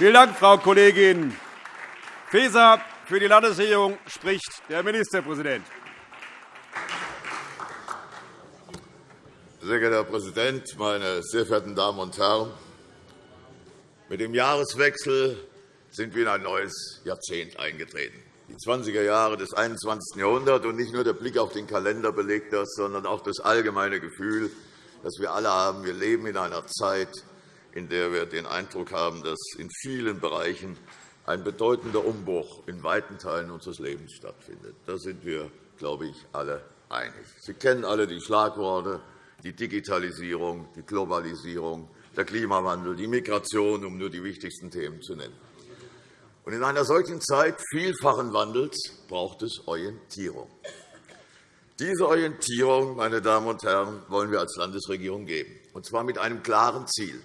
Vielen Dank, Frau Kollegin Faeser. Für die Landesregierung spricht der Ministerpräsident. Sehr geehrter Herr Präsident, meine sehr verehrten Damen und Herren! Mit dem Jahreswechsel sind wir in ein neues Jahrzehnt eingetreten. Die 20er Jahre des 21. Jahrhunderts und nicht nur der Blick auf den Kalender belegt das, sondern auch das allgemeine Gefühl, das wir alle haben. Wir leben in einer Zeit, in der wir den Eindruck haben, dass in vielen Bereichen ein bedeutender Umbruch in weiten Teilen unseres Lebens stattfindet. Da sind wir, glaube ich, alle einig. Sie kennen alle die Schlagworte die Digitalisierung, die Globalisierung, der Klimawandel, die Migration, um nur die wichtigsten Themen zu nennen. in einer solchen Zeit vielfachen Wandels braucht es Orientierung. Diese Orientierung, meine Damen und Herren, wollen wir als Landesregierung geben, und zwar mit einem klaren Ziel.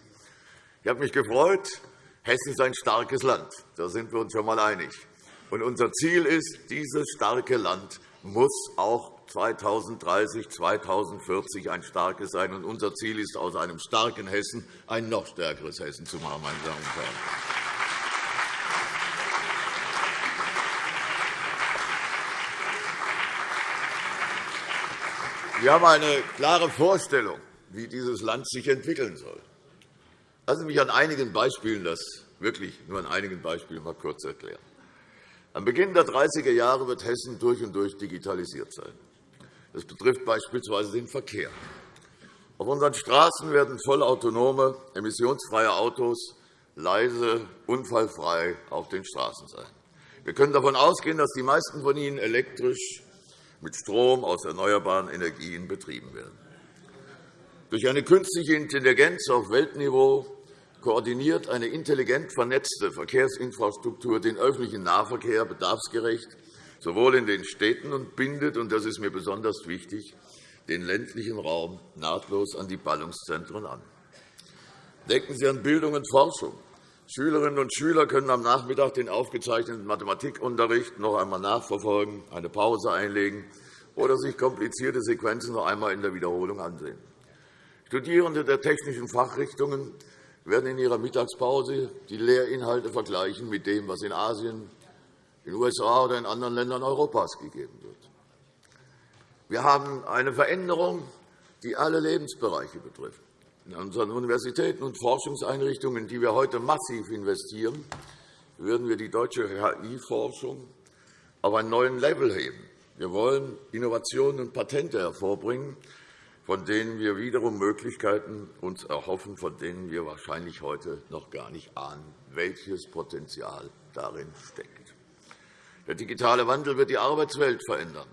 Ich habe mich gefreut, Hessen ist ein starkes Land. Da sind wir uns schon einmal einig. Und unser Ziel ist, dieses starke Land muss auch 2030, 2040 ein starkes sein. Und unser Ziel ist, aus einem starken Hessen ein noch stärkeres Hessen zu machen. Meine Damen und Herren. Wir haben eine klare Vorstellung, wie dieses Land sich entwickeln soll. Lassen Sie mich an einigen Beispielen das wirklich nur an einigen Beispielen mal kurz erklären. Am Beginn der 30er Jahre wird Hessen durch und durch digitalisiert sein. Das betrifft beispielsweise den Verkehr. Auf unseren Straßen werden vollautonome, emissionsfreie Autos leise, unfallfrei auf den Straßen sein. Wir können davon ausgehen, dass die meisten von ihnen elektrisch mit Strom aus erneuerbaren Energien betrieben werden. Durch eine künstliche Intelligenz auf Weltniveau koordiniert eine intelligent vernetzte Verkehrsinfrastruktur den öffentlichen Nahverkehr bedarfsgerecht sowohl in den Städten und bindet, und das ist mir besonders wichtig, den ländlichen Raum nahtlos an die Ballungszentren an. Denken Sie an Bildung und Forschung. Schülerinnen und Schüler können am Nachmittag den aufgezeichneten Mathematikunterricht noch einmal nachverfolgen, eine Pause einlegen oder sich komplizierte Sequenzen noch einmal in der Wiederholung ansehen. Studierende der technischen Fachrichtungen werden in ihrer Mittagspause die Lehrinhalte vergleichen mit dem, was in Asien, in den USA oder in anderen Ländern Europas gegeben wird. Wir haben eine Veränderung, die alle Lebensbereiche betrifft. In unseren Universitäten und Forschungseinrichtungen, in die wir heute massiv investieren, würden wir die deutsche KI-Forschung auf einen neuen Level heben. Wir wollen Innovationen und Patente hervorbringen, von denen wir wiederum Möglichkeiten uns erhoffen, von denen wir wahrscheinlich heute noch gar nicht ahnen, welches Potenzial darin steckt. Der digitale Wandel wird die Arbeitswelt verändern.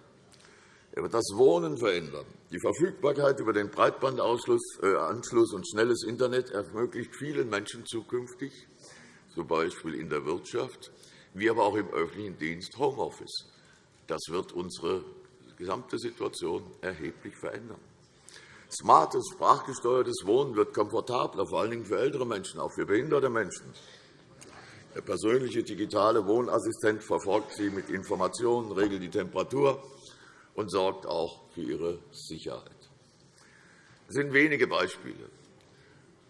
Er wird das Wohnen verändern. Die Verfügbarkeit über den Breitbandanschluss äh, und schnelles Internet ermöglicht vielen Menschen zukünftig, z. B. in der Wirtschaft, wie aber auch im öffentlichen Dienst Homeoffice. Das wird unsere gesamte Situation erheblich verändern. Smartes, sprachgesteuertes Wohnen wird komfortabler, vor allem für ältere Menschen, auch für behinderte Menschen. Der persönliche digitale Wohnassistent verfolgt Sie mit Informationen, regelt die Temperatur und sorgt auch für Ihre Sicherheit. Das sind wenige Beispiele.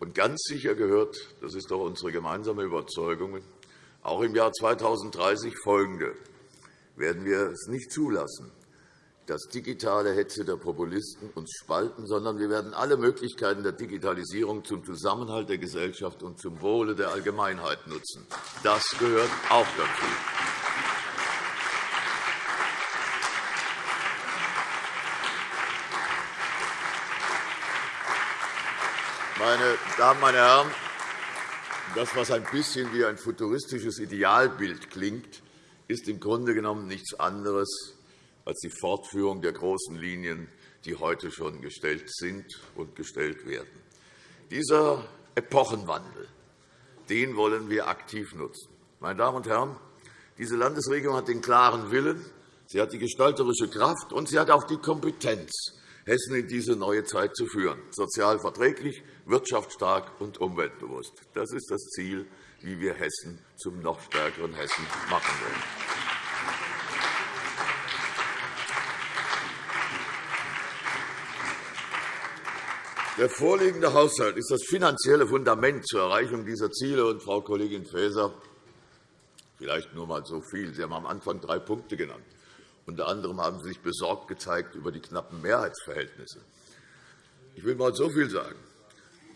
Und ganz sicher gehört, das ist doch unsere gemeinsame Überzeugung, auch im Jahr 2030 folgende werden wir es nicht zulassen, dass digitale Hetze der Populisten uns spalten, sondern wir werden alle Möglichkeiten der Digitalisierung zum Zusammenhalt der Gesellschaft und zum Wohle der Allgemeinheit nutzen. Das gehört auch dazu. Meine Damen, meine Herren, das, was ein bisschen wie ein futuristisches Idealbild klingt, ist im Grunde genommen nichts anderes als die Fortführung der großen Linien, die heute schon gestellt sind und gestellt werden. Dieser Epochenwandel den wollen wir aktiv nutzen. Meine Damen und Herren, diese Landesregierung hat den klaren Willen, sie hat die gestalterische Kraft und sie hat auch die Kompetenz, Hessen in diese neue Zeit zu führen, sozial verträglich, wirtschaftsstark und umweltbewusst. Das ist das Ziel, wie wir Hessen zum noch stärkeren Hessen machen wollen. Der vorliegende Haushalt ist das finanzielle Fundament zur Erreichung dieser Ziele. Und, Frau Kollegin Faeser, vielleicht nur einmal so viel. Sie haben am Anfang drei Punkte genannt. Unter anderem haben Sie sich besorgt gezeigt über die knappen Mehrheitsverhältnisse. Ich will einmal so viel sagen.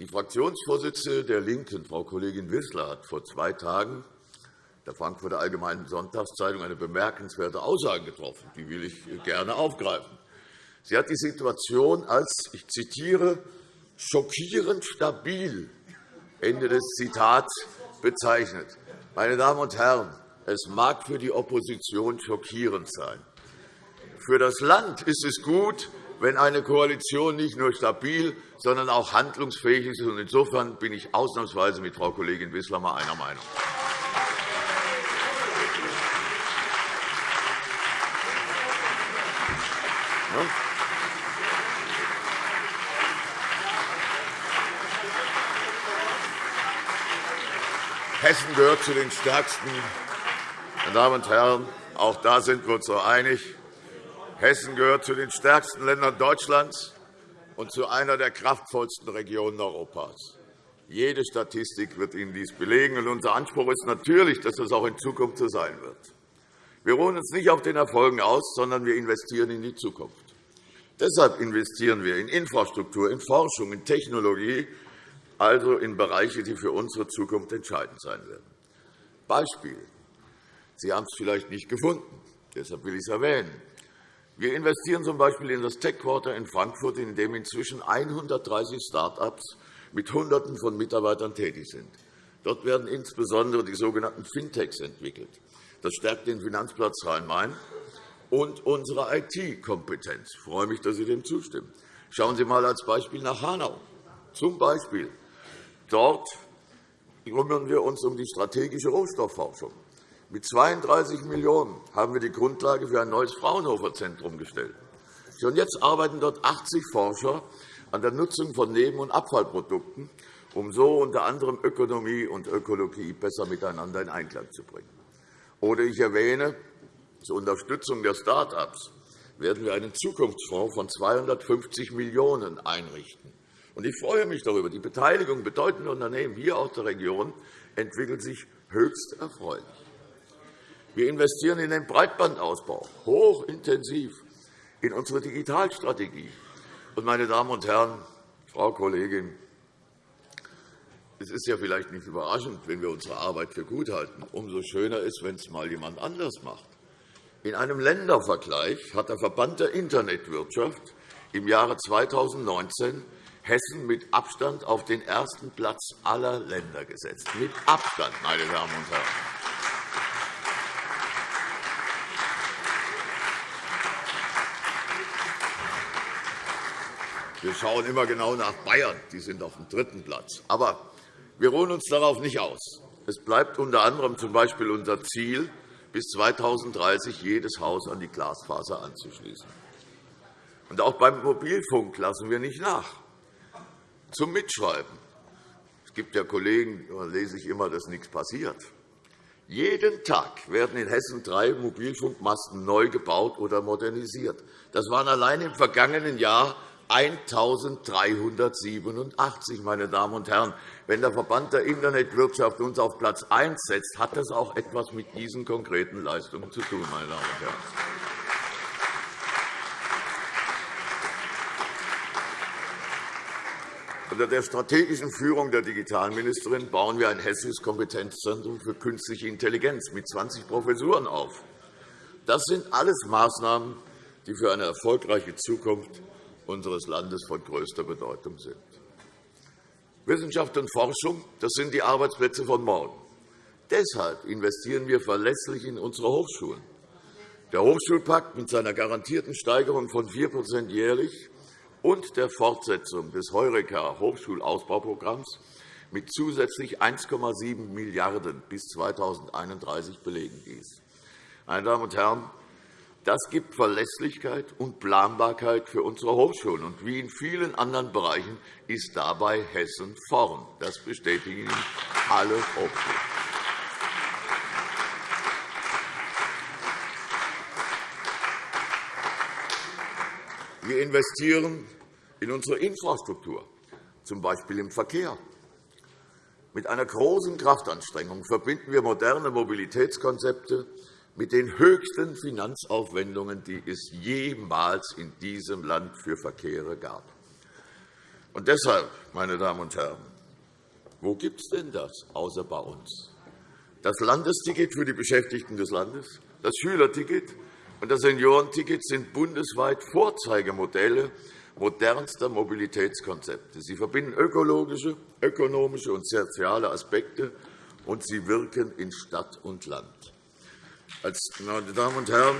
Die Fraktionsvorsitzende der LINKEN, Frau Kollegin Wissler, hat vor zwei Tagen der Frankfurter Allgemeinen Sonntagszeitung eine bemerkenswerte Aussage getroffen. Die will ich gerne aufgreifen. Sie hat die Situation als, ich zitiere, schockierend stabil Ende des Zitats bezeichnet. Meine Damen und Herren, es mag für die Opposition schockierend sein. Für das Land ist es gut, wenn eine Koalition nicht nur stabil, sondern auch handlungsfähig ist. Insofern bin ich ausnahmsweise mit Frau Kollegin Wissler mal einer Meinung. Hessen gehört zu den stärksten. Meine Damen und Herren, auch da sind wir uns so einig. Hessen gehört zu den stärksten Ländern Deutschlands und zu einer der kraftvollsten Regionen Europas. Jede Statistik wird Ihnen dies belegen. Und unser Anspruch ist natürlich, dass das auch in Zukunft so sein wird. Wir ruhen uns nicht auf den Erfolgen aus, sondern wir investieren in die Zukunft. Deshalb investieren wir in Infrastruktur, in Forschung, in Technologie, also in Bereiche, die für unsere Zukunft entscheidend sein werden. Beispiel. Sie haben es vielleicht nicht gefunden. Deshalb will ich es erwähnen. Wir investieren z.B. in das Tech Quarter in Frankfurt, in dem inzwischen 130 Start-ups mit Hunderten von Mitarbeitern tätig sind. Dort werden insbesondere die sogenannten Fintechs entwickelt. Das stärkt den Finanzplatz Rhein-Main und unsere IT-Kompetenz. Ich freue mich, dass Sie dem zustimmen. Schauen Sie einmal als Beispiel nach Hanau. Zum Beispiel Dort kümmern wir uns um die strategische Rohstoffforschung. Mit 32 Millionen € haben wir die Grundlage für ein neues Fraunhofer-Zentrum gestellt. Schon jetzt arbeiten dort 80 Forscher an der Nutzung von Neben- und Abfallprodukten, um so unter anderem Ökonomie und Ökologie besser miteinander in Einklang zu bringen. Oder ich erwähne, zur Unterstützung der Start-ups werden wir einen Zukunftsfonds von 250 Millionen € einrichten. Ich freue mich darüber. Die Beteiligung bedeutender Unternehmen hier aus der Region entwickelt sich höchst erfreulich. Wir investieren in den Breitbandausbau hochintensiv in unsere Digitalstrategie. meine Damen und Herren, Frau Kollegin, es ist ja vielleicht nicht überraschend, wenn wir unsere Arbeit für gut halten. Umso schöner ist, wenn es mal jemand anders macht. In einem Ländervergleich hat der Verband der Internetwirtschaft im Jahre 2019 Hessen mit Abstand auf den ersten Platz aller Länder gesetzt. Mit Abstand, meine Damen und Herren. Wir schauen immer genau nach Bayern. Die sind auf dem dritten Platz. Aber wir ruhen uns darauf nicht aus. Es bleibt unter anderem z.B. unser Ziel, bis 2030 jedes Haus an die Glasfaser anzuschließen. Und auch beim Mobilfunk lassen wir nicht nach zum Mitschreiben. Es gibt ja Kollegen, da lese ich immer, dass nichts passiert. Jeden Tag werden in Hessen drei Mobilfunkmasten neu gebaut oder modernisiert. Das waren allein im vergangenen Jahr 1.387. Meine Damen und Herren. Wenn der Verband der Internetwirtschaft uns auf Platz 1 setzt, hat das auch etwas mit diesen konkreten Leistungen zu tun. Meine Damen und Herren. Unter der strategischen Führung der Digitalministerin bauen wir ein hessisches Kompetenzzentrum für künstliche Intelligenz mit 20 Professuren auf. Das sind alles Maßnahmen, die für eine erfolgreiche Zukunft unseres Landes von größter Bedeutung sind. Wissenschaft und Forschung das sind die Arbeitsplätze von morgen. Deshalb investieren wir verlässlich in unsere Hochschulen. Der Hochschulpakt mit seiner garantierten Steigerung von 4% jährlich und der Fortsetzung des Heureka-Hochschulausbauprogramms mit zusätzlich 1,7 Milliarden € bis 2031 belegen dies. Meine Damen und Herren, das gibt Verlässlichkeit und Planbarkeit für unsere Hochschulen. Und wie in vielen anderen Bereichen ist dabei Hessen vorn. Das bestätigen alle Hochschulen. Wir investieren in unsere Infrastruktur. z. B. im Verkehr. Mit einer großen Kraftanstrengung verbinden wir moderne Mobilitätskonzepte mit den höchsten Finanzaufwendungen, die es jemals in diesem Land für Verkehre gab. Und deshalb, meine Damen und Herren, wo gibt es denn das außer bei uns? Das Landesticket für die Beschäftigten des Landes, das Schülerticket das Seniorenticket sind bundesweit Vorzeigemodelle modernster Mobilitätskonzepte. Sie verbinden ökologische, ökonomische und soziale Aspekte, und sie wirken in Stadt und Land. Meine Damen und Herren,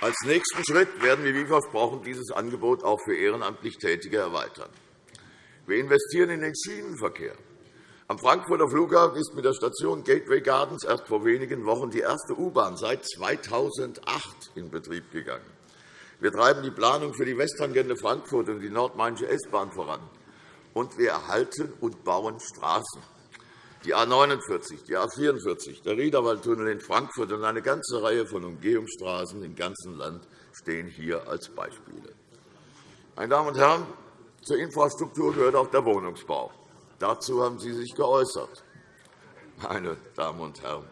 als nächsten Schritt werden wir, wie versprochen, dieses Angebot auch für ehrenamtlich Tätige erweitern. Wir investieren in den Schienenverkehr. Am Frankfurter Flughafen ist mit der Station Gateway Gardens erst vor wenigen Wochen die erste U-Bahn seit 2008 in Betrieb gegangen. Wir treiben die Planung für die Westtangente Frankfurt und die nordmainische S-Bahn voran. Und wir erhalten und bauen Straßen die A 49, die A 44, der Riederwaldtunnel in Frankfurt und eine ganze Reihe von Umgehungsstraßen im ganzen Land stehen hier als Beispiele. Meine Damen und Herren, zur Infrastruktur gehört auch der Wohnungsbau. Dazu haben Sie sich geäußert. Meine Damen und Herren,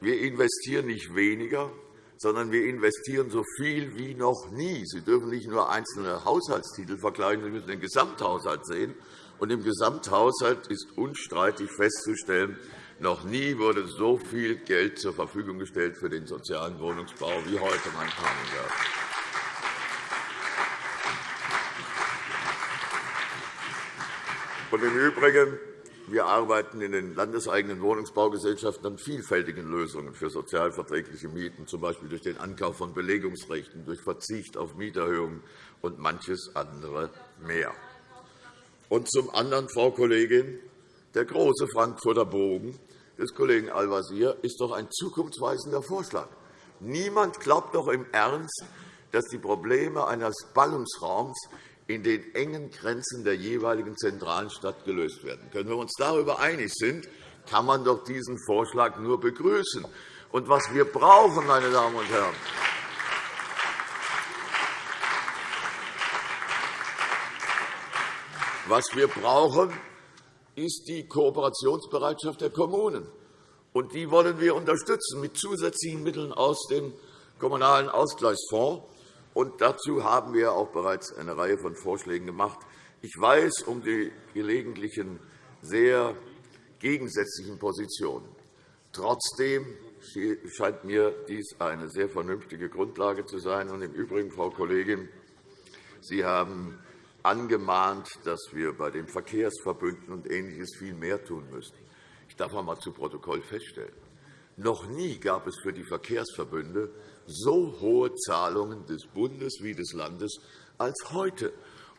wir investieren nicht weniger, sondern wir investieren so viel wie noch nie. Sie dürfen nicht nur einzelne Haushaltstitel vergleichen, Sie müssen den Gesamthaushalt sehen. Und Im Gesamthaushalt ist unstreitig festzustellen, noch nie wurde so viel Geld zur Verfügung gestellt für den sozialen Wohnungsbau wie heute, meine Damen und Herren. Und Im Übrigen wir arbeiten in den landeseigenen Wohnungsbaugesellschaften an vielfältigen Lösungen für sozialverträgliche Mieten, z. B. durch den Ankauf von Belegungsrechten, durch Verzicht auf Mieterhöhungen und manches andere mehr. Und zum anderen, Frau Kollegin, der große Frankfurter Bogen des Kollegen Al-Wazir ist doch ein zukunftsweisender Vorschlag. Niemand glaubt doch im Ernst, dass die Probleme eines Ballungsraums in den engen Grenzen der jeweiligen zentralen Stadt gelöst werden können. Wenn wir uns darüber einig sind, kann man doch diesen Vorschlag nur begrüßen. Und was wir brauchen, meine Damen und Herren, Was wir brauchen, ist die Kooperationsbereitschaft der Kommunen. Und die wollen wir unterstützen mit zusätzlichen Mitteln aus dem Kommunalen Ausgleichsfonds. Und dazu haben wir auch bereits eine Reihe von Vorschlägen gemacht. Ich weiß um die gelegentlichen sehr gegensätzlichen Positionen. Trotzdem scheint mir dies eine sehr vernünftige Grundlage zu sein. Und Im Übrigen, Frau Kollegin, Sie haben angemahnt, dass wir bei den Verkehrsverbünden und Ähnliches viel mehr tun müssen. Ich darf einmal zu Protokoll feststellen, noch nie gab es für die Verkehrsverbünde so hohe Zahlungen des Bundes wie des Landes als heute.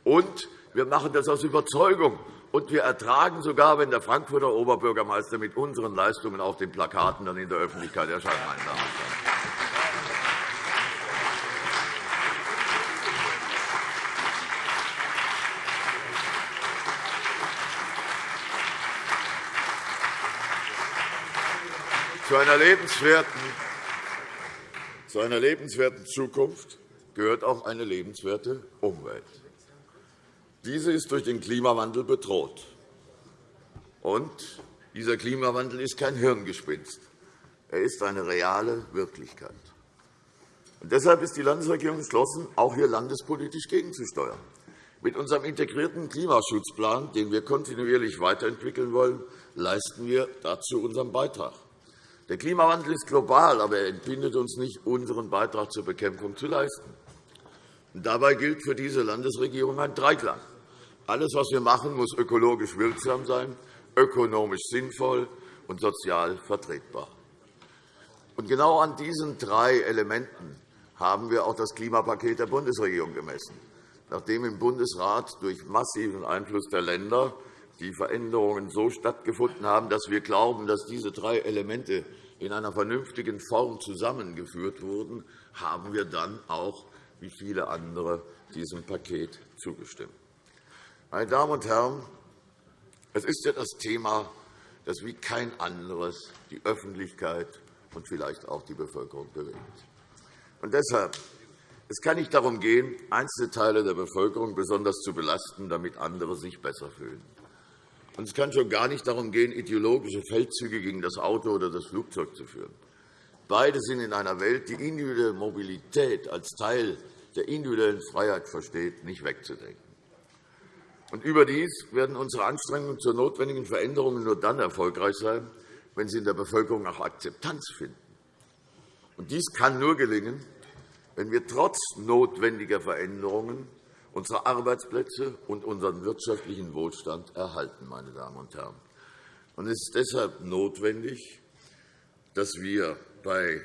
Und wir machen das aus Überzeugung. Und wir ertragen sogar, wenn der Frankfurter Oberbürgermeister mit unseren Leistungen auf den Plakaten dann in der Öffentlichkeit erscheint. Zu einer lebenswerten, zu einer lebenswerten Zukunft gehört auch eine lebenswerte Umwelt. Diese ist durch den Klimawandel bedroht. Und dieser Klimawandel ist kein Hirngespinst. Er ist eine reale Wirklichkeit. Und deshalb ist die Landesregierung entschlossen, auch hier landespolitisch gegenzusteuern. Mit unserem integrierten Klimaschutzplan, den wir kontinuierlich weiterentwickeln wollen, leisten wir dazu unseren Beitrag. Der Klimawandel ist global, aber er entbindet uns nicht, unseren Beitrag zur Bekämpfung zu leisten. dabei gilt für diese Landesregierung ein Dreiklang. Alles, was wir machen, muss ökologisch wirksam sein, ökonomisch sinnvoll und sozial vertretbar. Und genau an diesen drei Elementen haben wir auch das Klimapaket der Bundesregierung gemessen. Nachdem im Bundesrat durch massiven Einfluss der Länder die Veränderungen so stattgefunden haben, dass wir glauben, dass diese drei Elemente in einer vernünftigen Form zusammengeführt wurden, haben wir dann auch, wie viele andere, diesem Paket zugestimmt. Meine Damen und Herren, es ist ja das Thema, das wie kein anderes die Öffentlichkeit und vielleicht auch die Bevölkerung bewegt. Und deshalb Es kann nicht darum gehen, einzelne Teile der Bevölkerung besonders zu belasten, damit andere sich besser fühlen. Und es kann schon gar nicht darum gehen, ideologische Feldzüge gegen das Auto oder das Flugzeug zu führen. Beide sind in einer Welt, die individuelle Mobilität als Teil der individuellen Freiheit versteht, nicht wegzudenken. Und überdies werden unsere Anstrengungen zur notwendigen Veränderungen nur dann erfolgreich sein, wenn sie in der Bevölkerung auch Akzeptanz finden. Und dies kann nur gelingen, wenn wir trotz notwendiger Veränderungen unsere Arbeitsplätze und unseren wirtschaftlichen Wohlstand erhalten. Meine Damen und Herren. Und es ist deshalb notwendig, dass wir bei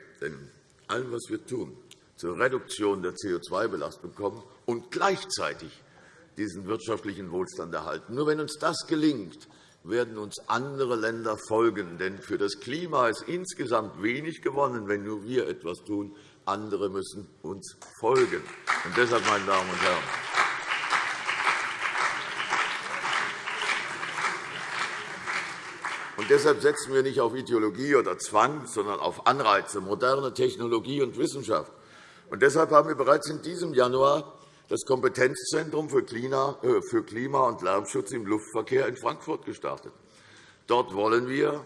allem, was wir tun, zur Reduktion der CO2-Belastung kommen und gleichzeitig diesen wirtschaftlichen Wohlstand erhalten. Nur wenn uns das gelingt, werden uns andere Länder folgen. Denn für das Klima ist insgesamt wenig gewonnen, wenn nur wir etwas tun. Andere müssen uns folgen. Und deshalb, meine Damen und Herren, Und deshalb setzen wir nicht auf Ideologie oder Zwang, sondern auf Anreize, moderne Technologie und Wissenschaft. Und deshalb haben wir bereits in diesem Januar das Kompetenzzentrum für äh, Klima- und Lärmschutz im Luftverkehr in Frankfurt gestartet. Dort wollen wir,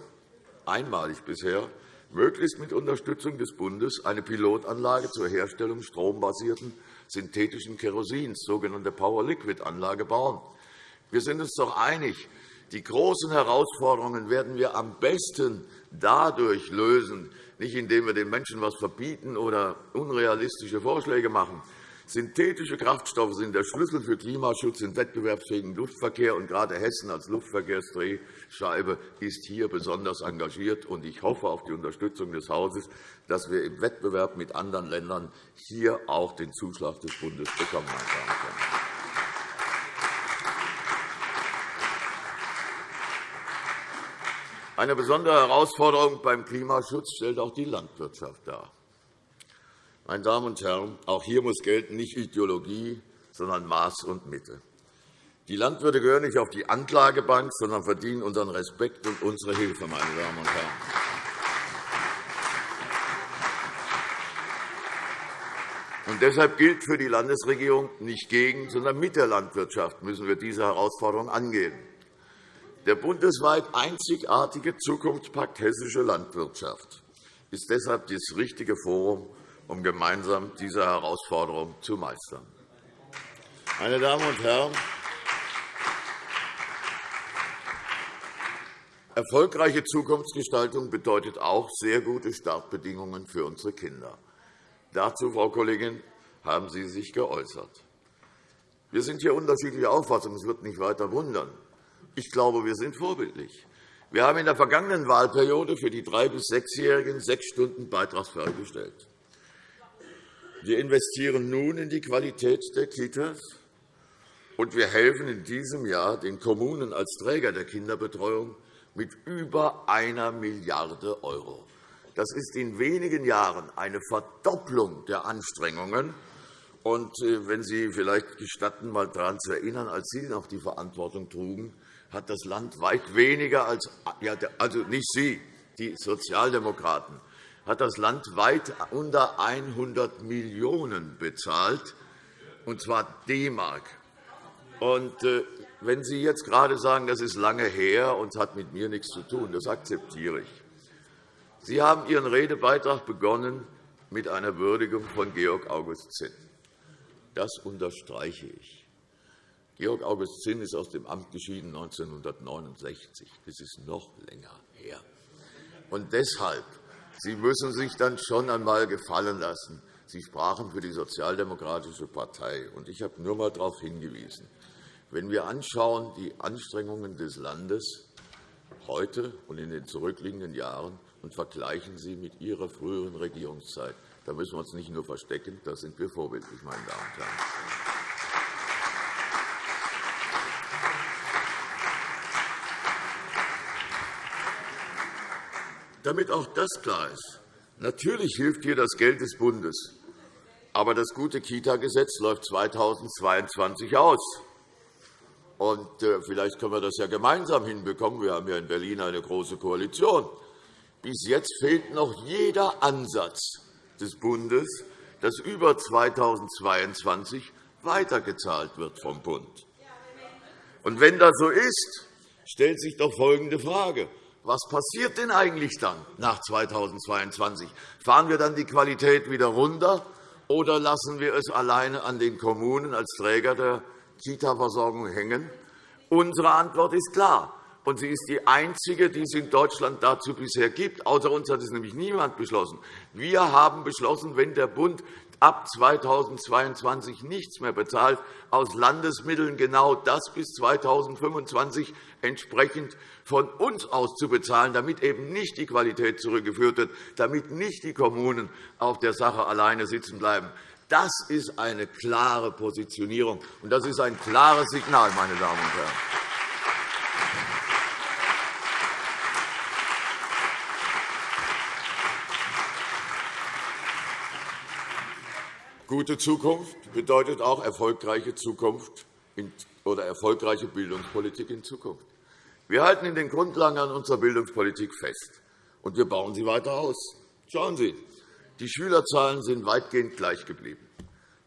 einmalig bisher, möglichst mit Unterstützung des Bundes eine Pilotanlage zur Herstellung strombasierten synthetischen Kerosins, sogenannte Power-Liquid-Anlage, bauen. Wir sind uns doch einig, die großen Herausforderungen werden wir am besten dadurch lösen, nicht indem wir den Menschen etwas verbieten oder unrealistische Vorschläge machen. Synthetische Kraftstoffe sind der Schlüssel für Klimaschutz im wettbewerbsfähigen Luftverkehr. Und gerade Hessen als Luftverkehrsdrehscheibe ist hier besonders engagiert. Und ich hoffe auf die Unterstützung des Hauses, dass wir im Wettbewerb mit anderen Ländern hier auch den Zuschlag des Bundes bekommen. Herren. Eine besondere Herausforderung beim Klimaschutz stellt auch die Landwirtschaft dar. Meine Damen und Herren, auch hier muss gelten nicht Ideologie, sondern Maß und Mitte. Die Landwirte gehören nicht auf die Anklagebank, sondern verdienen unseren Respekt und unsere Hilfe. Meine Damen und Herren. Und deshalb gilt für die Landesregierung nicht gegen, sondern mit der Landwirtschaft müssen wir diese Herausforderung angehen. Der bundesweit einzigartige Zukunftspakt Hessische Landwirtschaft ist deshalb das richtige Forum, um gemeinsam diese Herausforderung zu meistern. Meine Damen und Herren, erfolgreiche Zukunftsgestaltung bedeutet auch sehr gute Startbedingungen für unsere Kinder. Dazu, Frau Kollegin, haben Sie sich geäußert. Wir sind hier unterschiedlicher Auffassung. Es wird nicht weiter wundern. Ich glaube, wir sind vorbildlich. Wir haben in der vergangenen Wahlperiode für die drei- bis sechsjährigen sechs Stunden beitragsfrei gestellt. Wir investieren nun in die Qualität der Kitas, und wir helfen in diesem Jahr den Kommunen als Träger der Kinderbetreuung mit über einer Milliarde €. Das ist in wenigen Jahren eine Verdopplung der Anstrengungen. Und äh, wenn Sie vielleicht gestatten, einmal daran zu erinnern, als Sie noch die Verantwortung trugen, hat das Land weit weniger als, also nicht Sie, die Sozialdemokraten, hat das Land weit unter 100 Millionen € bezahlt, und zwar D-Mark. Äh, wenn Sie jetzt gerade sagen, das ist lange her und hat mit mir nichts zu tun, das akzeptiere ich. Sie haben Ihren Redebeitrag begonnen mit einer Würdigung von Georg August Zinn. Das unterstreiche ich. Georg August Zinn ist aus dem Amt geschieden 1969. Das ist noch länger her. Und deshalb, Sie müssen sich dann schon einmal gefallen lassen. Sie sprachen für die Sozialdemokratische Partei. Und ich habe nur einmal darauf hingewiesen. Wenn wir anschauen, die Anstrengungen des Landes heute und in den zurückliegenden Jahren und vergleichen sie mit Ihrer früheren Regierungszeit, dann müssen wir uns nicht nur verstecken, da sind wir vorbildlich, meine Damen und Herren. Damit auch das klar ist. Natürlich hilft hier das Geld des Bundes. Aber das gute Kita-Gesetz läuft 2022 aus. Und äh, vielleicht können wir das ja gemeinsam hinbekommen. Wir haben ja in Berlin eine große Koalition. Bis jetzt fehlt noch jeder Ansatz des Bundes, dass über 2022 weitergezahlt wird vom Bund. Und wenn das so ist, stellt sich doch folgende Frage. Was passiert denn eigentlich dann nach 2022? Fahren wir dann die Qualität wieder runter, oder lassen wir es alleine an den Kommunen als Träger der Kita-Versorgung hängen? Unsere Antwort ist klar. Und sie ist die einzige, die es in Deutschland dazu bisher gibt. Außer uns hat es nämlich niemand beschlossen. Wir haben beschlossen, wenn der Bund ab 2022 nichts mehr bezahlt, aus Landesmitteln genau das bis 2025 entsprechend von uns aus zu bezahlen, damit eben nicht die Qualität zurückgeführt wird, damit nicht die Kommunen auf der Sache alleine sitzen bleiben. Das ist eine klare Positionierung, und das ist ein klares Signal, meine Damen und Herren. Gute Zukunft bedeutet auch erfolgreiche Zukunft oder erfolgreiche Bildungspolitik in Zukunft. Wir halten in den Grundlagen an unserer Bildungspolitik fest, und wir bauen sie weiter aus. Schauen Sie, die Schülerzahlen sind weitgehend gleich geblieben.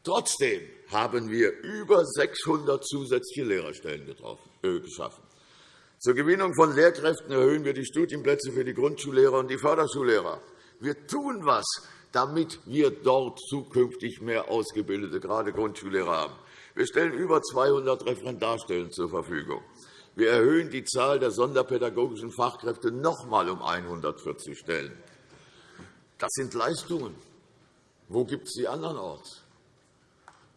Trotzdem haben wir über 600 zusätzliche Lehrerstellen äh, geschaffen. Zur Gewinnung von Lehrkräften erhöhen wir die Studienplätze für die Grundschullehrer und die Förderschullehrer. Wir tun etwas, damit wir dort zukünftig mehr ausgebildete, gerade Grundschullehrer haben. Wir stellen über 200 Referendarstellen zur Verfügung. Wir erhöhen die Zahl der sonderpädagogischen Fachkräfte noch einmal um 140 Stellen. Das sind Leistungen. Wo gibt es die andernorts?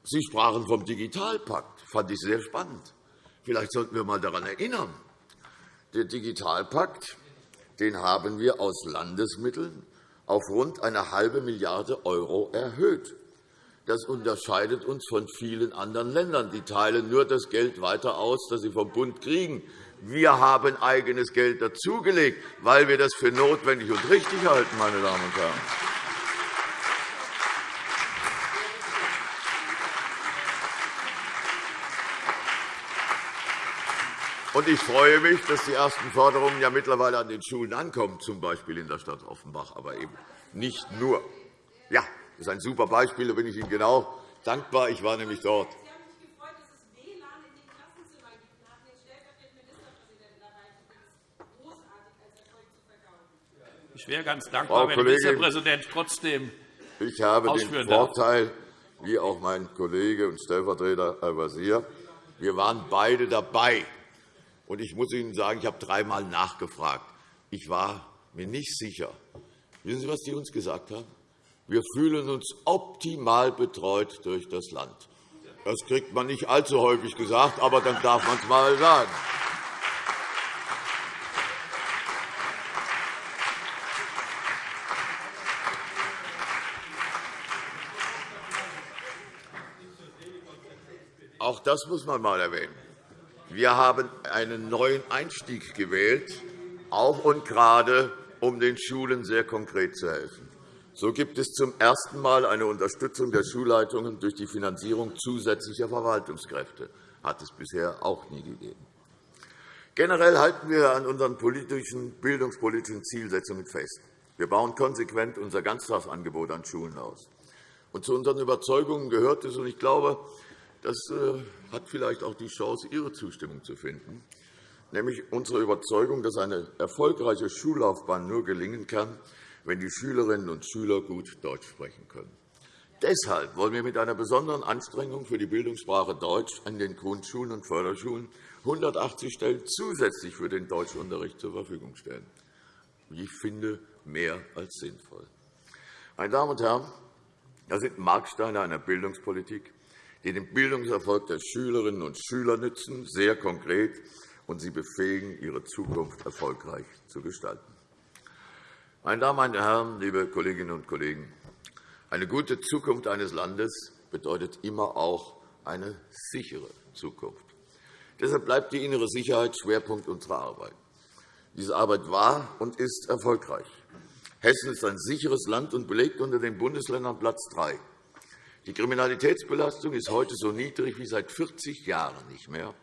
Sie sprachen vom Digitalpakt. Das fand ich sehr spannend. Vielleicht sollten wir einmal daran erinnern. Der Digitalpakt den haben wir aus Landesmitteln auf rund eine halbe Milliarde € erhöht. Das unterscheidet uns von vielen anderen Ländern. Die teilen nur das Geld weiter aus, das sie vom Bund kriegen. Wir haben eigenes Geld dazugelegt, weil wir das für notwendig und richtig halten. Meine Damen und Herren. Und ich freue mich, dass die ersten Forderungen ja mittlerweile an den Schulen ankommen, z. B. in der Stadt Offenbach, aber eben nicht nur. Ja, das ist ein super Beispiel. Da bin ich Ihnen genau dankbar. Ich war nämlich dort. Ich wäre ganz dankbar, wenn der Ministerpräsident trotzdem Ich habe den Vorteil, wie auch mein Kollege und Stellvertreter Al-Wazir, wir waren beide dabei. Und ich muss Ihnen sagen, ich habe dreimal nachgefragt. Ich war mir nicht sicher. Wissen Sie, was die uns gesagt haben? Wir fühlen uns optimal betreut durch das Land. Das kriegt man nicht allzu häufig gesagt, aber dann darf man es einmal sagen. Auch das muss man einmal erwähnen. Wir haben einen neuen Einstieg gewählt, auch und gerade, um den Schulen sehr konkret zu helfen. So gibt es zum ersten Mal eine Unterstützung der Schulleitungen durch die Finanzierung zusätzlicher Verwaltungskräfte. Das hat es bisher auch nie gegeben. Generell halten wir an unseren politischen, bildungspolitischen Zielsetzungen fest. Wir bauen konsequent unser Ganztagsangebot an Schulen aus. Und zu unseren Überzeugungen gehört es, und ich glaube, das äh, hat vielleicht auch die Chance, Ihre Zustimmung zu finden, nämlich unsere Überzeugung, dass eine erfolgreiche Schullaufbahn nur gelingen kann, wenn die Schülerinnen und Schüler gut Deutsch sprechen können. Deshalb wollen wir mit einer besonderen Anstrengung für die Bildungssprache Deutsch an den Grundschulen und Förderschulen 180 Stellen zusätzlich für den Deutschunterricht zur Verfügung stellen. Ich finde, mehr als sinnvoll. Meine Damen und Herren, das sind Marksteine einer Bildungspolitik, die dem Bildungserfolg der Schülerinnen und Schüler nützen, sehr konkret, und sie befähigen, ihre Zukunft erfolgreich zu gestalten. Meine Damen und Herren, liebe Kolleginnen und Kollegen! Eine gute Zukunft eines Landes bedeutet immer auch eine sichere Zukunft. Deshalb bleibt die innere Sicherheit Schwerpunkt unserer Arbeit. Diese Arbeit war und ist erfolgreich. Hessen ist ein sicheres Land und belegt unter den Bundesländern Platz 3. Die Kriminalitätsbelastung ist heute so niedrig wie seit 40 Jahren nicht mehr,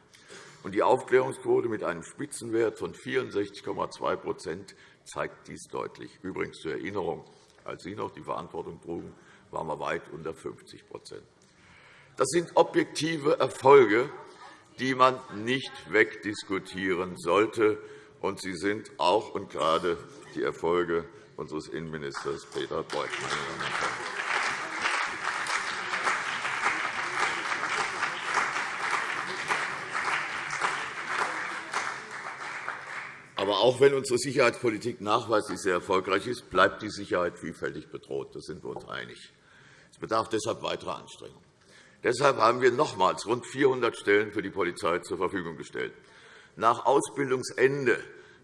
und die Aufklärungsquote mit einem Spitzenwert von 64,2% zeigt dies deutlich. Übrigens zur Erinnerung, als Sie noch die Verantwortung trugen, waren wir weit unter 50% Das sind objektive Erfolge, die man nicht wegdiskutieren sollte. Und sie sind auch und gerade die Erfolge unseres Innenministers Peter Beuth. Meine Damen und Herren. Aber auch wenn unsere Sicherheitspolitik nachweislich sehr erfolgreich ist, bleibt die Sicherheit vielfältig bedroht. Da sind wir uns einig. Es bedarf deshalb weiterer Anstrengungen. Deshalb haben wir nochmals rund 400 Stellen für die Polizei zur Verfügung gestellt. Nach Ausbildungsende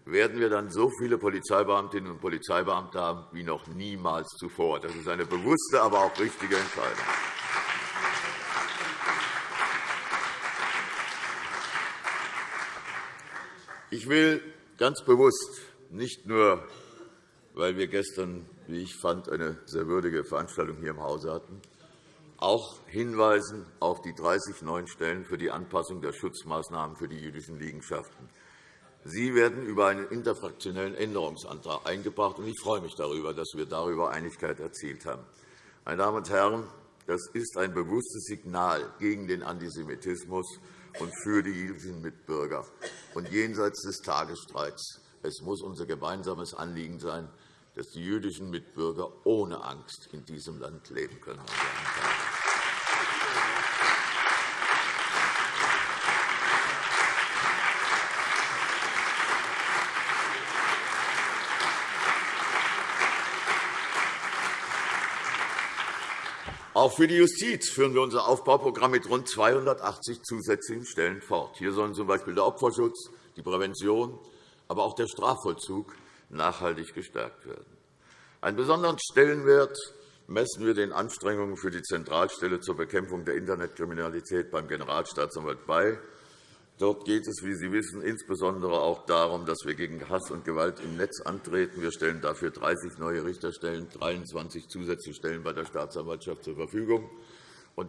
werden wir dann so viele Polizeibeamtinnen und Polizeibeamte haben wie noch niemals zuvor. Das ist eine bewusste, aber auch richtige Entscheidung. Ich will ganz bewusst, nicht nur, weil wir gestern, wie ich fand, eine sehr würdige Veranstaltung hier im Hause hatten, auch hinweisen auf die 30 neuen Stellen für die Anpassung der Schutzmaßnahmen für die jüdischen Liegenschaften. Sie werden über einen interfraktionellen Änderungsantrag eingebracht. Ich freue mich darüber, dass wir darüber Einigkeit erzielt haben. Meine Damen und Herren, das ist ein bewusstes Signal gegen den Antisemitismus und für die jüdischen Mitbürger und jenseits des Tagesstreits. Es muss unser gemeinsames Anliegen sein, dass die jüdischen Mitbürger ohne Angst in diesem Land leben können. Auch für die Justiz führen wir unser Aufbauprogramm mit rund 280 zusätzlichen Stellen fort. Hier sollen z. B. der Opferschutz, die Prävention, aber auch der Strafvollzug nachhaltig gestärkt werden. Einen besonderen Stellenwert messen wir den Anstrengungen für die Zentralstelle zur Bekämpfung der Internetkriminalität beim Generalstaatsanwalt bei. Dort geht es, wie Sie wissen, insbesondere auch darum, dass wir gegen Hass und Gewalt im Netz antreten. Wir stellen dafür 30 neue Richterstellen, 23 zusätzliche Stellen bei der Staatsanwaltschaft zur Verfügung.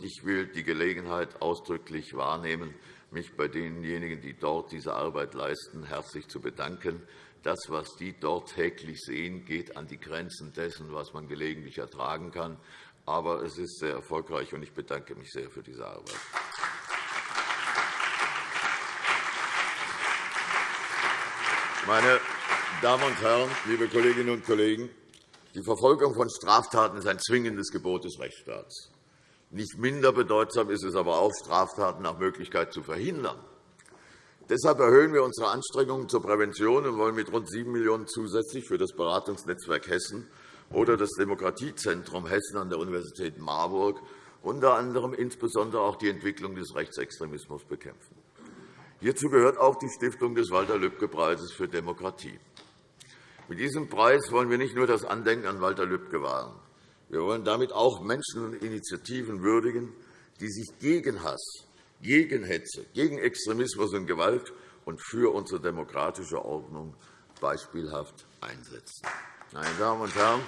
Ich will die Gelegenheit ausdrücklich wahrnehmen, mich bei denjenigen, die dort diese Arbeit leisten, herzlich zu bedanken. Das, was die dort täglich sehen, geht an die Grenzen dessen, was man gelegentlich ertragen kann. Aber es ist sehr erfolgreich, und ich bedanke mich sehr für diese Arbeit. Meine Damen und Herren, liebe Kolleginnen und Kollegen! Die Verfolgung von Straftaten ist ein zwingendes Gebot des Rechtsstaats. Nicht minder bedeutsam ist es aber auch, Straftaten nach Möglichkeit zu verhindern. Deshalb erhöhen wir unsere Anstrengungen zur Prävention und wollen mit rund 7 Millionen € zusätzlich für das Beratungsnetzwerk Hessen oder das Demokratiezentrum Hessen an der Universität Marburg unter anderem insbesondere auch die Entwicklung des Rechtsextremismus bekämpfen. Hierzu gehört auch die Stiftung des Walter-Lübcke-Preises für Demokratie. Mit diesem Preis wollen wir nicht nur das Andenken an Walter Lübcke wahren. Wir wollen damit auch Menschen und Initiativen würdigen, die sich gegen Hass, gegen Hetze, gegen Extremismus und Gewalt und für unsere demokratische Ordnung beispielhaft einsetzen. Meine Damen und Herren,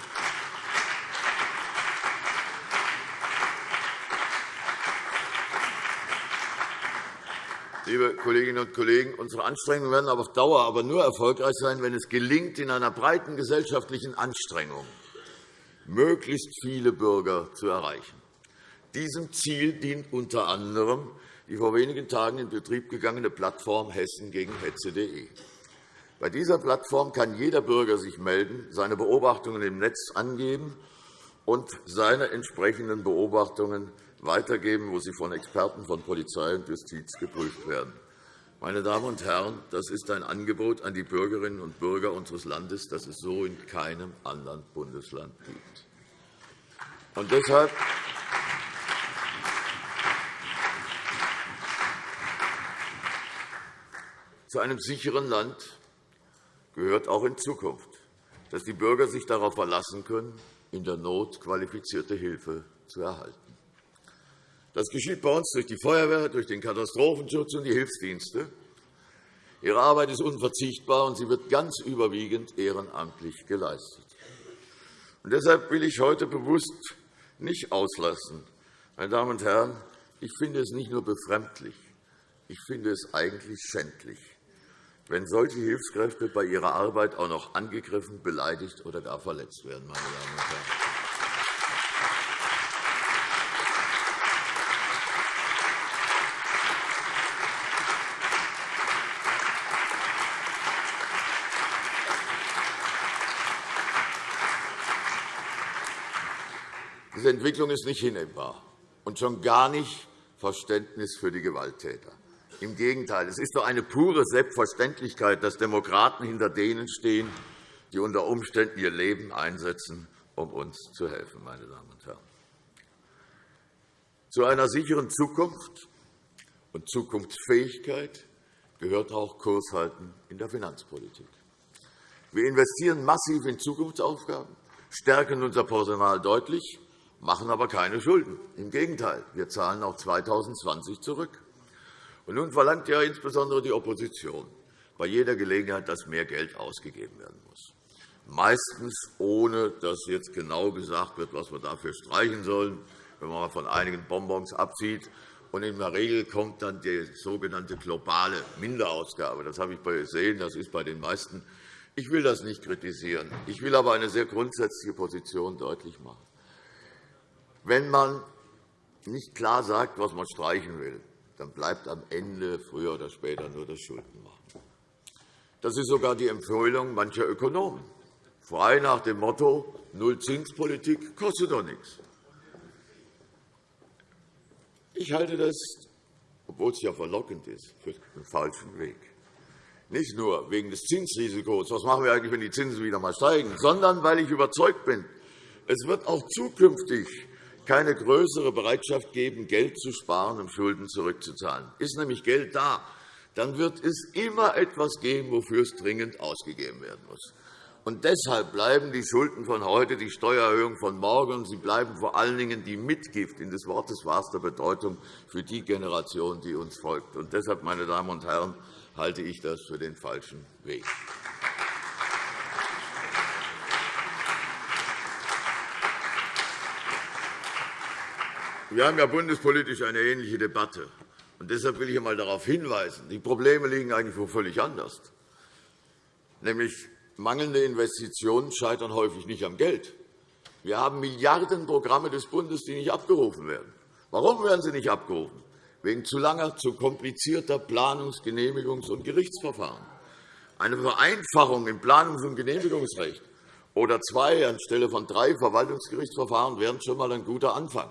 Liebe Kolleginnen und Kollegen, unsere Anstrengungen werden auf Dauer aber nur erfolgreich sein, wenn es gelingt, in einer breiten gesellschaftlichen Anstrengung möglichst viele Bürger zu erreichen. Diesem Ziel dient unter anderem die vor wenigen Tagen in Betrieb gegangene Plattform Hessen gegen Hetze.de. Bei dieser Plattform kann jeder Bürger sich melden, seine Beobachtungen im Netz angeben und seine entsprechenden Beobachtungen weitergeben, wo sie von Experten von Polizei und Justiz geprüft werden. Meine Damen und Herren, das ist ein Angebot an die Bürgerinnen und Bürger unseres Landes, das es so in keinem anderen Bundesland gibt. Und deshalb zu einem sicheren Land gehört auch in Zukunft, dass die Bürger sich darauf verlassen können, in der Not qualifizierte Hilfe zu erhalten. Das geschieht bei uns durch die Feuerwehr, durch den Katastrophenschutz und die Hilfsdienste. Ihre Arbeit ist unverzichtbar, und sie wird ganz überwiegend ehrenamtlich geleistet. Und deshalb will ich heute bewusst nicht auslassen. Meine Damen und Herren, ich finde es nicht nur befremdlich, ich finde es eigentlich schändlich, wenn solche Hilfskräfte bei ihrer Arbeit auch noch angegriffen, beleidigt oder gar verletzt werden. Meine Damen und Herren. Diese Entwicklung ist nicht hinnehmbar und schon gar nicht Verständnis für die Gewalttäter. Im Gegenteil, es ist doch eine pure Selbstverständlichkeit, dass Demokraten hinter denen stehen, die unter Umständen ihr Leben einsetzen, um uns zu helfen. Meine Damen und Herren. Zu einer sicheren Zukunft und Zukunftsfähigkeit gehört auch Kurshalten in der Finanzpolitik. Wir investieren massiv in Zukunftsaufgaben, stärken unser Personal deutlich, machen aber keine Schulden. Im Gegenteil, wir zahlen auch 2020 zurück. Und nun verlangt ja insbesondere die Opposition bei jeder Gelegenheit, dass mehr Geld ausgegeben werden muss. Meistens ohne, dass jetzt genau gesagt wird, was wir dafür streichen sollen, wenn man von einigen Bonbons absieht. Und in der Regel kommt dann die sogenannte globale Minderausgabe. Das habe ich gesehen. Das ist bei den meisten. Ich will das nicht kritisieren. Ich will aber eine sehr grundsätzliche Position deutlich machen. Wenn man nicht klar sagt, was man streichen will, dann bleibt am Ende früher oder später nur das Schuldenmachen. Das ist sogar die Empfehlung mancher Ökonomen, frei nach dem Motto Nullzinspolitik kostet doch nichts. Ich halte das, obwohl es ja verlockend ist, für den falschen Weg. Nicht nur wegen des Zinsrisikos, was machen wir eigentlich, wenn die Zinsen wieder einmal steigen, sondern weil ich überzeugt bin, es wird auch zukünftig keine größere Bereitschaft geben, Geld zu sparen, um Schulden zurückzuzahlen. Ist nämlich Geld da, dann wird es immer etwas geben, wofür es dringend ausgegeben werden muss. Und deshalb bleiben die Schulden von heute die Steuererhöhung von morgen, und sie bleiben vor allen Dingen die Mitgift in des Wortes wahrster Bedeutung für die Generation, die uns folgt. Und deshalb, meine Damen und Herren, halte ich das für den falschen Weg. Wir haben ja bundespolitisch eine ähnliche Debatte. Und deshalb will ich einmal darauf hinweisen, die Probleme liegen eigentlich wo völlig anders. Nämlich mangelnde Investitionen scheitern häufig nicht am Geld. Wir haben Milliardenprogramme des Bundes, die nicht abgerufen werden. Warum werden sie nicht abgerufen? Wegen zu langer, zu komplizierter Planungs-, Genehmigungs- und Gerichtsverfahren. Eine Vereinfachung im Planungs- und Genehmigungsrecht oder zwei anstelle von drei Verwaltungsgerichtsverfahren wären schon einmal ein guter Anfang.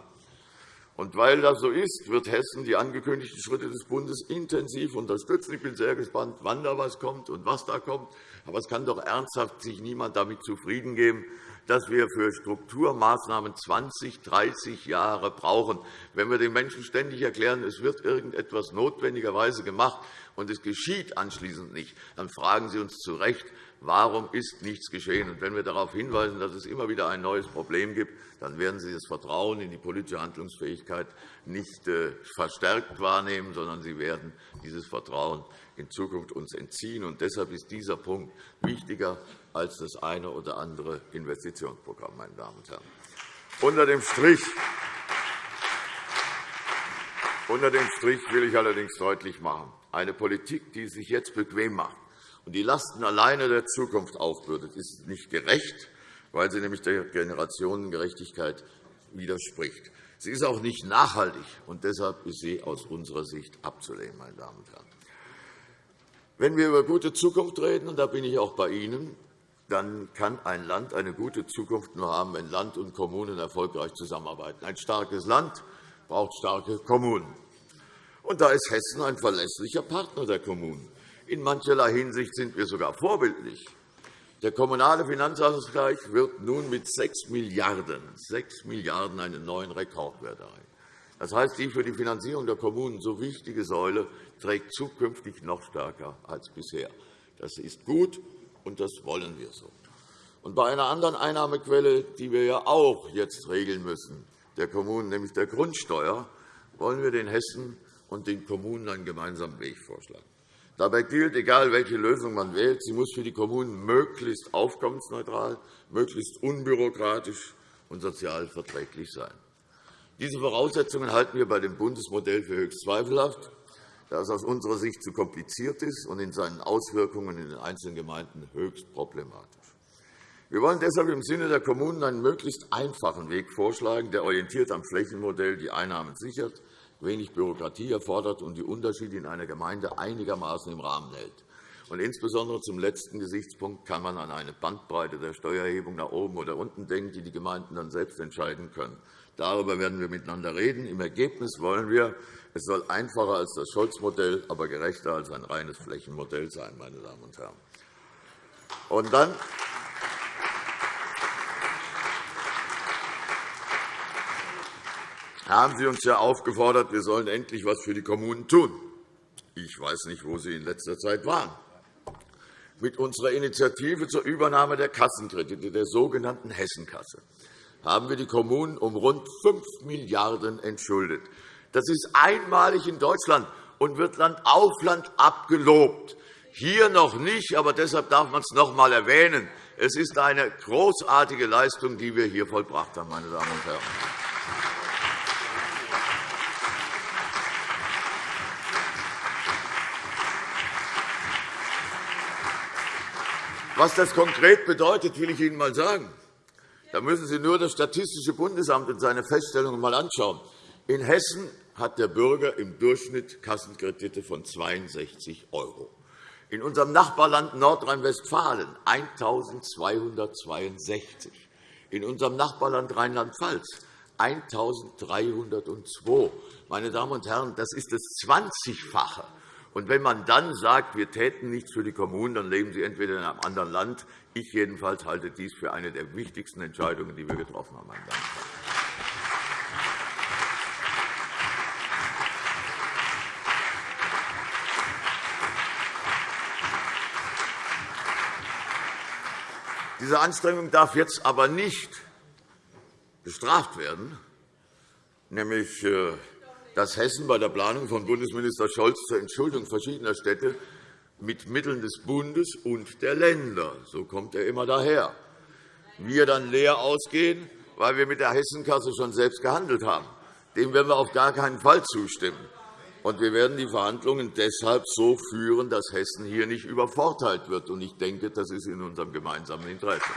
Und weil das so ist, wird Hessen die angekündigten Schritte des Bundes intensiv unterstützen. Ich bin sehr gespannt, wann da was kommt und was da kommt. Aber es kann doch ernsthaft sich niemand damit zufrieden geben, dass wir für Strukturmaßnahmen 20, 30 Jahre brauchen. Wenn wir den Menschen ständig erklären, es wird irgendetwas notwendigerweise gemacht und es geschieht anschließend nicht, dann fragen Sie uns zu Recht, Warum ist nichts geschehen? Und wenn wir darauf hinweisen, dass es immer wieder ein neues Problem gibt, dann werden Sie das Vertrauen in die politische Handlungsfähigkeit nicht äh, verstärkt wahrnehmen, sondern Sie werden dieses Vertrauen in Zukunft uns entziehen. Und deshalb ist dieser Punkt wichtiger als das eine oder andere Investitionsprogramm. Meine Damen und Herren. Unter dem Strich unter dem Strich will ich allerdings deutlich machen, eine Politik, die sich jetzt bequem macht, und die Lasten alleine der Zukunft aufbürdet, ist nicht gerecht, weil sie nämlich der Generationengerechtigkeit widerspricht. Sie ist auch nicht nachhaltig, und deshalb ist sie aus unserer Sicht abzulehnen. Meine Damen und Herren. Wenn wir über gute Zukunft reden, und da bin ich auch bei Ihnen, dann kann ein Land eine gute Zukunft nur haben, wenn Land und Kommunen erfolgreich zusammenarbeiten. Ein starkes Land braucht starke Kommunen. Und da ist Hessen ein verlässlicher Partner der Kommunen. In mancherlei Hinsicht sind wir sogar vorbildlich. Der kommunale Finanzausgleich wird nun mit 6 Milliarden, 6 Milliarden einen neuen Rekordwert erreichen. Das heißt, die für die Finanzierung der Kommunen so wichtige Säule trägt zukünftig noch stärker als bisher. Das ist gut, und das wollen wir so. Und bei einer anderen Einnahmequelle, die wir ja auch jetzt regeln müssen, der Kommunen, nämlich der Grundsteuer, wollen wir den Hessen und den Kommunen einen gemeinsamen Weg vorschlagen. Dabei gilt, egal welche Lösung man wählt, sie muss für die Kommunen möglichst aufkommensneutral, möglichst unbürokratisch und sozial verträglich sein. Diese Voraussetzungen halten wir bei dem Bundesmodell für höchst zweifelhaft, da es aus unserer Sicht zu kompliziert ist und in seinen Auswirkungen in den einzelnen Gemeinden höchst problematisch. Wir wollen deshalb im Sinne der Kommunen einen möglichst einfachen Weg vorschlagen, der orientiert am Flächenmodell die Einnahmen sichert wenig Bürokratie erfordert und die Unterschiede in einer Gemeinde einigermaßen im Rahmen hält. Und insbesondere zum letzten Gesichtspunkt kann man an eine Bandbreite der Steuererhebung nach oben oder unten denken, die die Gemeinden dann selbst entscheiden können. Darüber werden wir miteinander reden. Im Ergebnis wollen wir, es soll einfacher als das Scholz-Modell, aber gerechter als ein reines Flächenmodell sein, meine Damen und Herren. Und dann haben Sie uns ja aufgefordert, wir sollen endlich etwas für die Kommunen tun. Ich weiß nicht, wo Sie in letzter Zeit waren. Mit unserer Initiative zur Übernahme der Kassenkredite, der sogenannten Hessenkasse, haben wir die Kommunen um rund 5 Milliarden € entschuldet. Das ist einmalig in Deutschland und wird Land auf Land abgelobt. Hier noch nicht, aber deshalb darf man es noch einmal erwähnen. Es ist eine großartige Leistung, die wir hier vollbracht haben, meine Damen und Herren. Was das konkret bedeutet, will ich Ihnen einmal sagen. Da müssen Sie nur das Statistische Bundesamt und seine Feststellungen einmal anschauen. In Hessen hat der Bürger im Durchschnitt Kassenkredite von 62 €. In unserem Nachbarland Nordrhein-Westfalen 1.262, in unserem Nachbarland Rheinland-Pfalz 1.302. Meine Damen und Herren, das ist das 20-fache und wenn man dann sagt, wir täten nichts für die Kommunen, dann leben Sie entweder in einem anderen Land. Ich jedenfalls halte dies für eine der wichtigsten Entscheidungen, die wir getroffen haben. Meine Damen und Herren. Diese Anstrengung darf jetzt aber nicht bestraft werden, nämlich äh, dass Hessen bei der Planung von Bundesminister Scholz zur Entschuldung verschiedener Städte mit Mitteln des Bundes und der Länder, so kommt er immer daher, wir dann leer ausgehen, weil wir mit der Hessenkasse schon selbst gehandelt haben. Dem werden wir auf gar keinen Fall zustimmen. Und wir werden die Verhandlungen deshalb so führen, dass Hessen hier nicht übervorteilt wird. Ich denke, das ist in unserem gemeinsamen Interesse.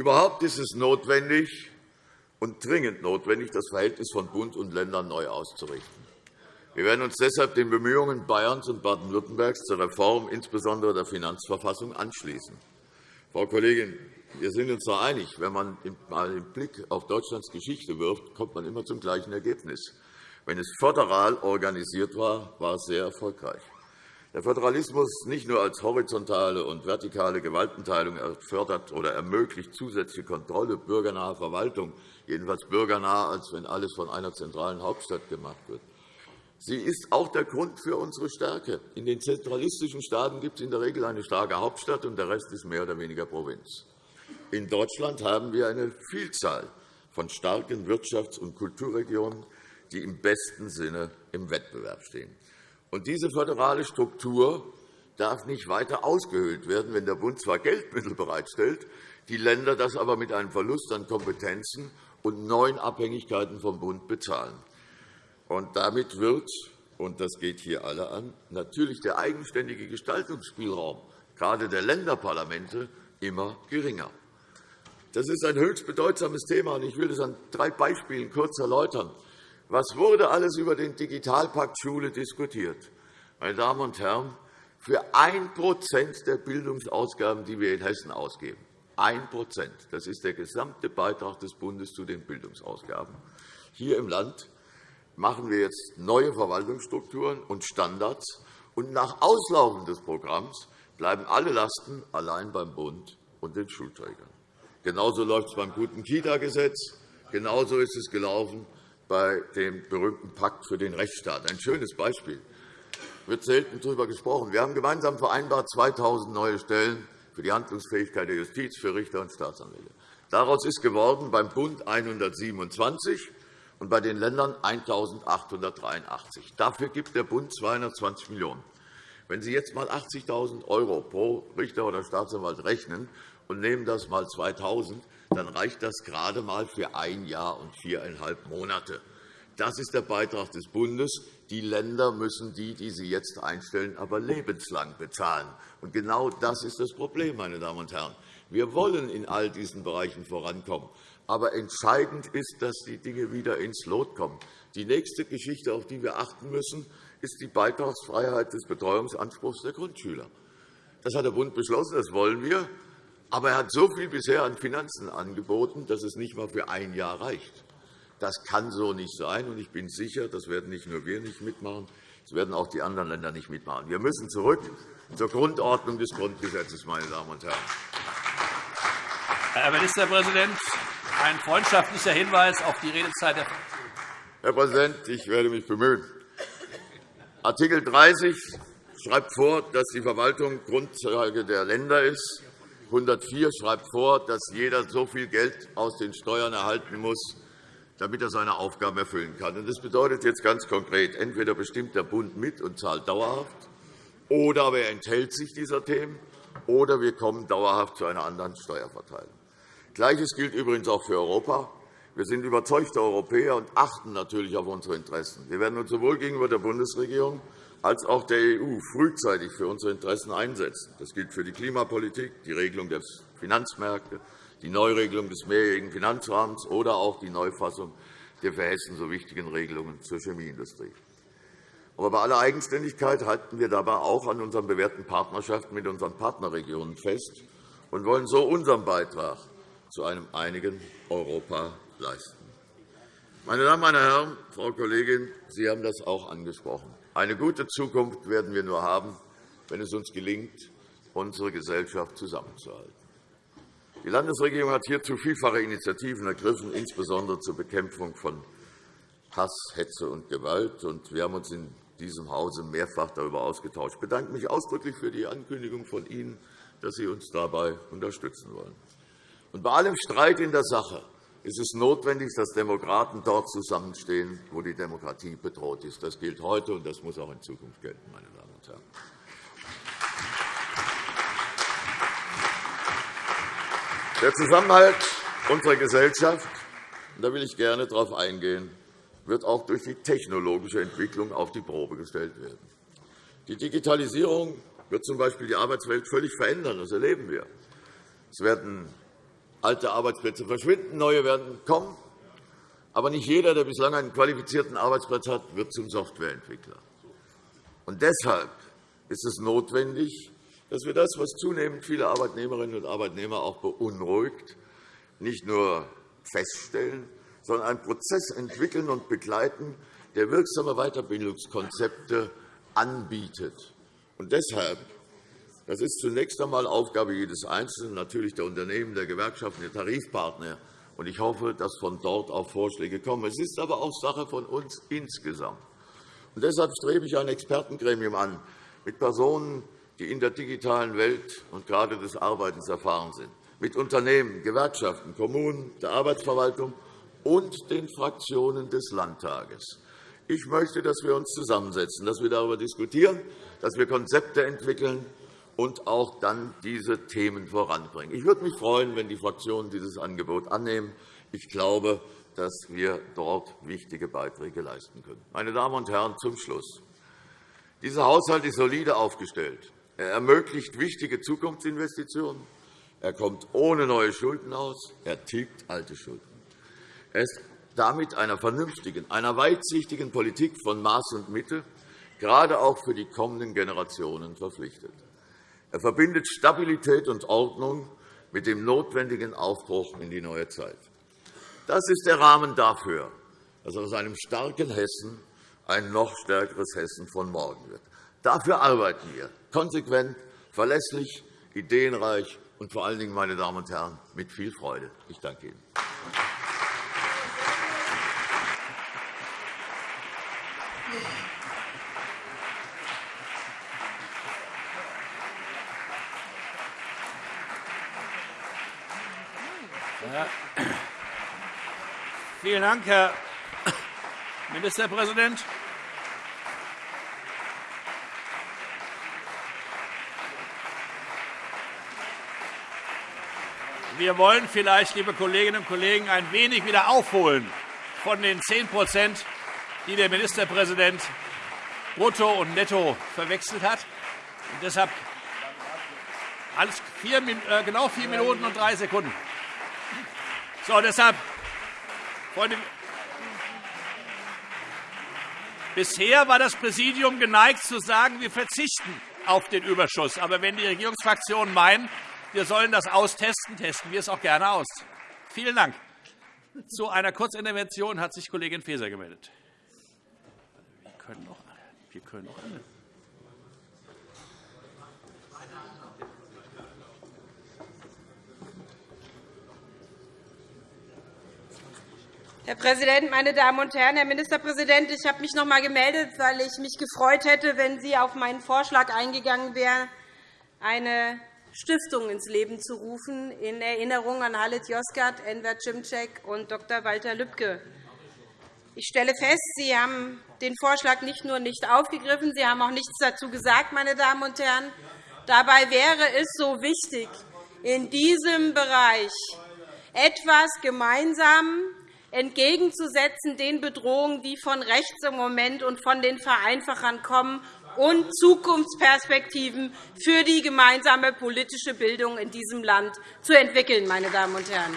Überhaupt ist es notwendig und dringend notwendig, das Verhältnis von Bund und Ländern neu auszurichten. Wir werden uns deshalb den Bemühungen Bayerns und Baden-Württembergs zur Reform insbesondere der Finanzverfassung anschließen. Frau Kollegin, wir sind uns da einig. Wenn man einmal den Blick auf Deutschlands Geschichte wirft, kommt man immer zum gleichen Ergebnis. Wenn es föderal organisiert war, war es sehr erfolgreich. Der Föderalismus nicht nur als horizontale und vertikale Gewaltenteilung fördert oder ermöglicht zusätzliche Kontrolle bürgernaher Verwaltung, jedenfalls bürgernah, als wenn alles von einer zentralen Hauptstadt gemacht wird. Sie ist auch der Grund für unsere Stärke. In den zentralistischen Staaten gibt es in der Regel eine starke Hauptstadt, und der Rest ist mehr oder weniger Provinz. In Deutschland haben wir eine Vielzahl von starken Wirtschafts- und Kulturregionen, die im besten Sinne im Wettbewerb stehen. Und diese föderale Struktur darf nicht weiter ausgehöhlt werden, wenn der Bund zwar Geldmittel bereitstellt, die Länder das aber mit einem Verlust an Kompetenzen und neuen Abhängigkeiten vom Bund bezahlen. Und damit wird, und das geht hier alle an, natürlich der eigenständige Gestaltungsspielraum, gerade der Länderparlamente, immer geringer. Das ist ein höchst bedeutsames Thema, und ich will das an drei Beispielen kurz erläutern. Was wurde alles über den Digitalpakt Schule diskutiert? Meine Damen und Herren, für 1% der Bildungsausgaben, die wir in Hessen ausgeben, 1 das ist der gesamte Beitrag des Bundes zu den Bildungsausgaben. Hier im Land machen wir jetzt neue Verwaltungsstrukturen und Standards. Und nach Auslaufen des Programms bleiben alle Lasten allein beim Bund und den Schulträgern. Genauso läuft es beim guten Kita-Gesetz. Genauso ist es gelaufen bei dem berühmten Pakt für den Rechtsstaat. Ein schönes Beispiel. Es wird selten darüber gesprochen. Wir haben gemeinsam vereinbart 2.000 neue Stellen für die Handlungsfähigkeit der Justiz, für Richter und Staatsanwälte. Daraus ist geworden beim Bund 127 und bei den Ländern 1.883. Dafür gibt der Bund 220 Millionen €. Wenn Sie jetzt einmal 80.000 € pro Richter oder Staatsanwalt rechnen und nehmen das einmal 2.000, dann reicht das gerade einmal für ein Jahr und viereinhalb Monate. Das ist der Beitrag des Bundes. Die Länder müssen die, die sie jetzt einstellen, aber lebenslang bezahlen. Und genau das ist das Problem, meine Damen und Herren. Wir wollen in all diesen Bereichen vorankommen. Aber entscheidend ist, dass die Dinge wieder ins Lot kommen. Die nächste Geschichte, auf die wir achten müssen, ist die Beitragsfreiheit des Betreuungsanspruchs der Grundschüler. Das hat der Bund beschlossen, das wollen wir. Aber er hat so viel bisher an Finanzen angeboten, dass es nicht einmal für ein Jahr reicht. Das kann so nicht sein. Ich bin sicher, das werden nicht nur wir nicht mitmachen, das werden auch die anderen Länder nicht mitmachen. Wir müssen zurück zur Grundordnung des Grundgesetzes, meine Damen und Herren. Herr Ministerpräsident, ein freundschaftlicher Hinweis auf die Redezeit der Herr Präsident, ich werde mich bemühen. Artikel 30 schreibt vor, dass die Verwaltung Grundlage der Länder ist. 104 schreibt vor, dass jeder so viel Geld aus den Steuern erhalten muss, damit er seine Aufgaben erfüllen kann. Das bedeutet jetzt ganz konkret, entweder bestimmt der Bund mit und zahlt dauerhaft, oder er enthält sich dieser Themen, oder wir kommen dauerhaft zu einer anderen Steuerverteilung. Gleiches gilt übrigens auch für Europa. Wir sind überzeugte Europäer und achten natürlich auf unsere Interessen. Wir werden uns sowohl gegenüber der Bundesregierung als auch der EU frühzeitig für unsere Interessen einsetzen. Das gilt für die Klimapolitik, die Regelung der Finanzmärkte, die Neuregelung des mehrjährigen Finanzrahmens oder auch die Neufassung der für Hessen so wichtigen Regelungen zur Chemieindustrie. Aber bei aller Eigenständigkeit halten wir dabei auch an unseren bewährten Partnerschaften mit unseren Partnerregionen fest und wollen so unseren Beitrag zu einem einigen Europa leisten. Meine Damen, meine Herren, Frau Kollegin, Sie haben das auch angesprochen. Eine gute Zukunft werden wir nur haben, wenn es uns gelingt, unsere Gesellschaft zusammenzuhalten. Die Landesregierung hat hierzu vielfache Initiativen ergriffen, insbesondere zur Bekämpfung von Hass, Hetze und Gewalt. Wir haben uns in diesem Hause mehrfach darüber ausgetauscht. Ich bedanke mich ausdrücklich für die Ankündigung von Ihnen, dass Sie uns dabei unterstützen wollen. bei allem Streit in der Sache ist es notwendig, dass Demokraten dort zusammenstehen, wo die Demokratie bedroht ist. Das gilt heute, und das muss auch in Zukunft gelten, meine Damen und Herren. Der Zusammenhalt unserer Gesellschaft, da will ich gerne darauf eingehen, wird auch durch die technologische Entwicklung auf die Probe gestellt werden. Die Digitalisierung wird z.B. die Arbeitswelt völlig verändern. Das erleben wir. Es werden alte Arbeitsplätze verschwinden, neue werden kommen. Aber nicht jeder, der bislang einen qualifizierten Arbeitsplatz hat, wird zum Softwareentwickler. Und deshalb ist es notwendig, dass wir das, was zunehmend viele Arbeitnehmerinnen und Arbeitnehmer auch beunruhigt, nicht nur feststellen, sondern einen Prozess entwickeln und begleiten, der wirksame Weiterbildungskonzepte anbietet. Und deshalb das ist zunächst einmal Aufgabe jedes Einzelnen, natürlich der Unternehmen, der Gewerkschaften, der Tarifpartner. Und ich hoffe, dass von dort auch Vorschläge kommen. Es ist aber auch Sache von uns insgesamt. Und deshalb strebe ich ein Expertengremium an mit Personen, die in der digitalen Welt und gerade des Arbeitens erfahren sind, mit Unternehmen, Gewerkschaften, Kommunen, der Arbeitsverwaltung und den Fraktionen des Landtages. Ich möchte, dass wir uns zusammensetzen, dass wir darüber diskutieren, dass wir Konzepte entwickeln und auch dann diese Themen voranbringen. Ich würde mich freuen, wenn die Fraktionen dieses Angebot annehmen. Ich glaube, dass wir dort wichtige Beiträge leisten können. Meine Damen und Herren, zum Schluss. Dieser Haushalt ist solide aufgestellt. Er ermöglicht wichtige Zukunftsinvestitionen. Er kommt ohne neue Schulden aus. Er tilgt alte Schulden. Er ist damit einer vernünftigen, einer weitsichtigen Politik von Maß und Mitte, gerade auch für die kommenden Generationen verpflichtet. Er verbindet Stabilität und Ordnung mit dem notwendigen Aufbruch in die neue Zeit. Das ist der Rahmen dafür, dass aus einem starken Hessen ein noch stärkeres Hessen von morgen wird. Dafür arbeiten wir konsequent, verlässlich, ideenreich und vor allen Dingen, meine Damen und Herren, mit viel Freude. Ich danke Ihnen. Vielen Dank, Herr Ministerpräsident. Wir wollen vielleicht, liebe Kolleginnen und Kollegen, ein wenig wieder aufholen von den 10% die der Ministerpräsident brutto und netto verwechselt hat. Und deshalb alles vier, äh, genau vier Minuten und drei Sekunden. So, deshalb, Freunde, bisher war das Präsidium geneigt zu sagen, wir verzichten auf den Überschuss. Aber wenn die Regierungsfraktionen meinen, wir sollen das austesten, testen wir es auch gerne aus. Vielen Dank. Zu einer Kurzintervention hat sich Kollegin Faeser gemeldet. Wir können noch, wir können noch alle. Herr Präsident, meine Damen und Herren! Herr Ministerpräsident, ich habe mich noch einmal gemeldet, weil ich mich gefreut hätte, wenn Sie auf meinen Vorschlag eingegangen wären, eine Stiftung ins Leben zu rufen, in Erinnerung an Halit Yozgat, Enver Cimcek und Dr. Walter Lübcke. Ich stelle fest, Sie haben den Vorschlag nicht nur nicht aufgegriffen, Sie haben auch nichts dazu gesagt. Meine Damen und Herren. Dabei wäre es so wichtig, in diesem Bereich etwas gemeinsam entgegenzusetzen den Bedrohungen, die von rechts im Moment und von den Vereinfachern kommen, und Zukunftsperspektiven für die gemeinsame politische Bildung in diesem Land zu entwickeln. Meine Damen und Herren.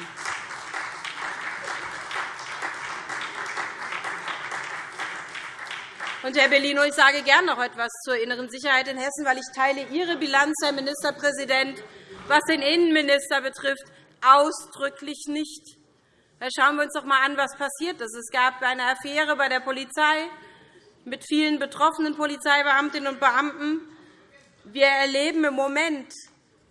Und, Herr Bellino, ich sage gern noch etwas zur inneren Sicherheit in Hessen, weil ich teile Ihre Bilanz, Herr Ministerpräsident, was den Innenminister betrifft, ausdrücklich nicht. Schauen wir uns doch einmal an, was passiert ist. Es gab eine Affäre bei der Polizei mit vielen betroffenen Polizeibeamtinnen und Beamten. Wir erleben im Moment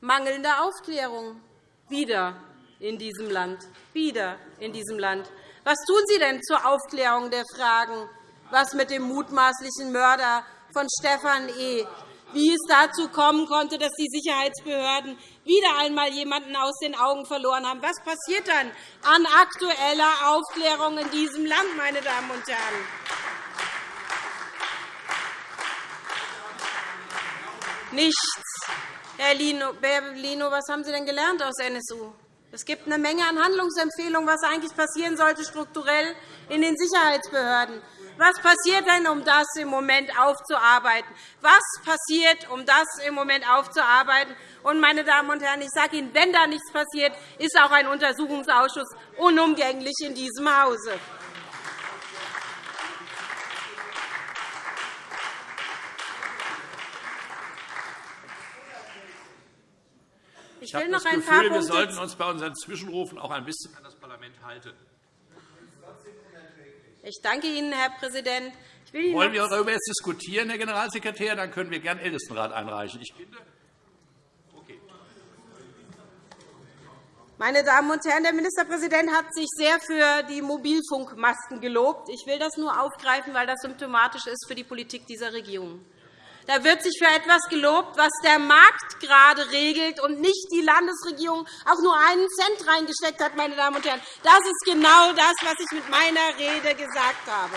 mangelnde Aufklärung wieder in diesem Land. Wieder in diesem Land. Was tun Sie denn zur Aufklärung der Fragen, was mit dem mutmaßlichen Mörder von Stefan E wie es dazu kommen konnte, dass die Sicherheitsbehörden wieder einmal jemanden aus den Augen verloren haben. Was passiert dann an aktueller Aufklärung in diesem Land, meine Damen und Herren? Nichts. Herr Lino, was haben Sie denn gelernt aus NSU? Es gibt eine Menge an Handlungsempfehlungen, was eigentlich passieren sollte strukturell in den Sicherheitsbehörden. Was passiert denn, um das im Moment aufzuarbeiten? Was passiert, um das im Moment aufzuarbeiten? Und, meine Damen und Herren, ich sage Ihnen, wenn da nichts passiert, ist auch ein Untersuchungsausschuss unumgänglich in diesem Hause. Ich will noch ein Gefühl, wir sollten uns bei unseren Zwischenrufen auch ein bisschen an das Parlament halten. Ich danke Ihnen, Herr Präsident. Wollen wir darüber jetzt diskutieren, Herr Generalsekretär? Dann können wir gern Ältestenrat einreichen. Ich finde. Meine Damen und Herren, der Ministerpräsident hat sich sehr für die Mobilfunkmasten gelobt. Ich will das nur aufgreifen, weil das symptomatisch ist für die Politik dieser Regierung. Da wird sich für etwas gelobt, was der Markt gerade regelt und nicht die Landesregierung auch nur einen Cent reingesteckt hat. Meine Damen und Herren. Das ist genau das, was ich mit meiner Rede gesagt habe.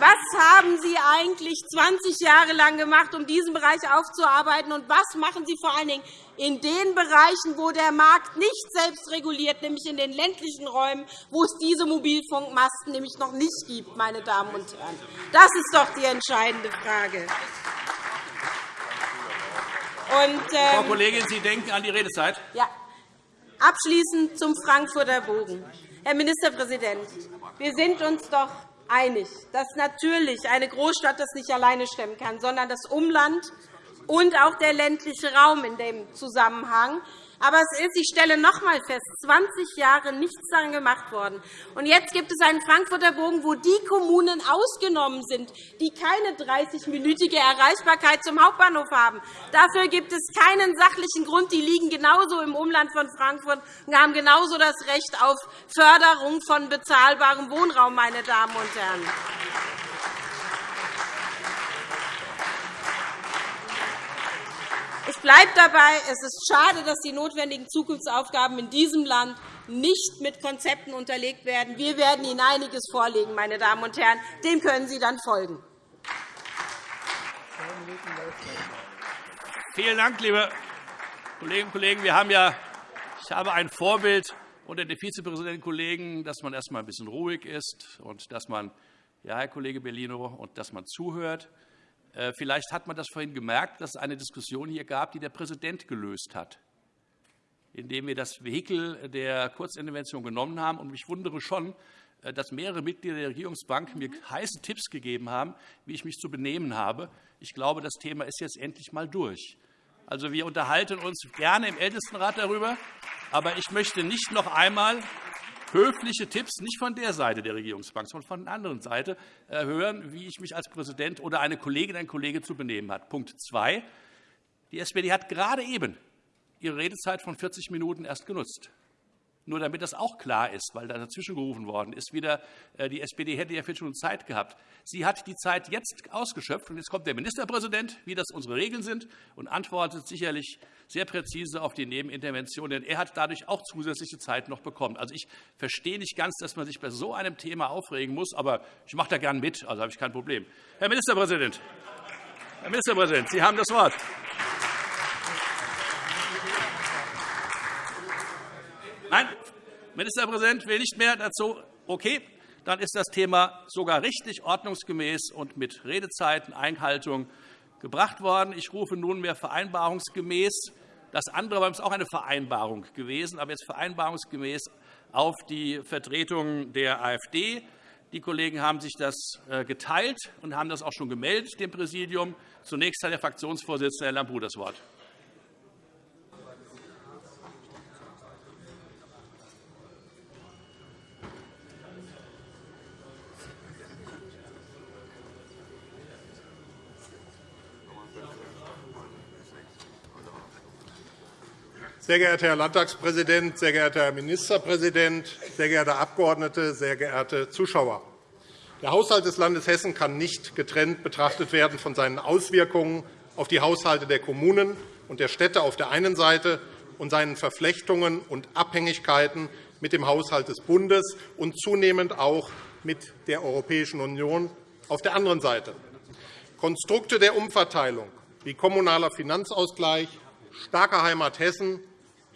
Was haben Sie eigentlich 20 Jahre lang gemacht, um diesen Bereich aufzuarbeiten? Und was machen Sie vor allen Dingen in den Bereichen, wo der Markt nicht selbst reguliert, nämlich in den ländlichen Räumen, wo es diese Mobilfunkmasten nämlich noch nicht gibt? Meine Damen und Herren. Das ist doch die entscheidende Frage. Und, ähm, Frau Kollegin, Sie denken an die Redezeit. Ja. Abschließend zum Frankfurter Bogen. Herr Ministerpräsident, wir sind uns doch einig, dass natürlich eine Großstadt das nicht alleine stemmen kann, sondern das Umland und auch der ländliche Raum in dem Zusammenhang. Aber es ist, ich stelle noch einmal fest, 20 Jahre nichts daran gemacht worden. Und jetzt gibt es einen Frankfurter Bogen, wo die Kommunen ausgenommen sind, die keine 30-minütige Erreichbarkeit zum Hauptbahnhof haben. Dafür gibt es keinen sachlichen Grund. Die liegen genauso im Umland von Frankfurt und haben genauso das Recht auf Förderung von bezahlbarem Wohnraum, meine Damen und Herren. Ich bleibe dabei, es ist schade, dass die notwendigen Zukunftsaufgaben in diesem Land nicht mit Konzepten unterlegt werden. Wir werden Ihnen einiges vorlegen, meine Damen und Herren. Dem können Sie dann folgen. Vielen Dank, liebe Kolleginnen und Kollegen. Wir haben ja, ich habe ein Vorbild unter den Vizepräsidenten Kollegen, dass man erst einmal ein bisschen ruhig ist und dass man, ja, Herr Kollege Bellino, und dass man zuhört. Äh, vielleicht hat man das vorhin gemerkt, dass es eine Diskussion hier gab, die der Präsident gelöst hat. indem wir das Vehikel der Kurzintervention genommen haben. Und ich wundere schon, äh, dass mehrere Mitglieder der Regierungsbank mir heiße Tipps gegeben haben, wie ich mich zu benehmen habe. Ich glaube, das Thema ist jetzt endlich einmal durch. Also, wir unterhalten uns gerne im Ältestenrat darüber. Aber ich möchte nicht noch einmal höfliche Tipps, nicht von der Seite der Regierungsbank, sondern von der anderen Seite, äh, hören, wie ich mich als Präsident oder eine Kollegin, ein Kollege zu benehmen hat. Punkt 2. Die SPD hat gerade eben ihre Redezeit von 40 Minuten erst genutzt. Nur damit das auch klar ist, weil da dazwischen gerufen worden ist, wieder, äh, die SPD hätte ja schon Zeit gehabt. Sie hat die Zeit jetzt ausgeschöpft, und jetzt kommt der Ministerpräsident, wie das unsere Regeln sind, und antwortet sicherlich sehr präzise auf die Nebenintervention, denn er hat dadurch auch zusätzliche Zeit noch bekommen. Also, ich verstehe nicht ganz, dass man sich bei so einem Thema aufregen muss, aber ich mache da gern mit, also habe ich kein Problem. Herr Ministerpräsident, Herr Ministerpräsident, Sie haben das Wort. Nein, Ministerpräsident will nicht mehr dazu. Okay, dann ist das Thema sogar richtig ordnungsgemäß und mit Redezeiteneinhaltung gebracht worden. Ich rufe nunmehr vereinbarungsgemäß das andere war auch eine Vereinbarung gewesen, aber jetzt vereinbarungsgemäß auf die Vertretung der AfD. Die Kollegen haben sich das äh, geteilt und haben das auch schon gemeldet dem Präsidium. Zunächst hat der Fraktionsvorsitzende Herr Lambrou das Wort. Sehr geehrter Herr Landtagspräsident, sehr geehrter Herr Ministerpräsident, sehr geehrte Abgeordnete, sehr geehrte Zuschauer! Der Haushalt des Landes Hessen kann nicht getrennt betrachtet werden von seinen Auswirkungen auf die Haushalte der Kommunen und der Städte auf der einen Seite und seinen Verflechtungen und Abhängigkeiten mit dem Haushalt des Bundes und zunehmend auch mit der Europäischen Union auf der anderen Seite. Konstrukte der Umverteilung wie kommunaler Finanzausgleich, starker Heimat Hessen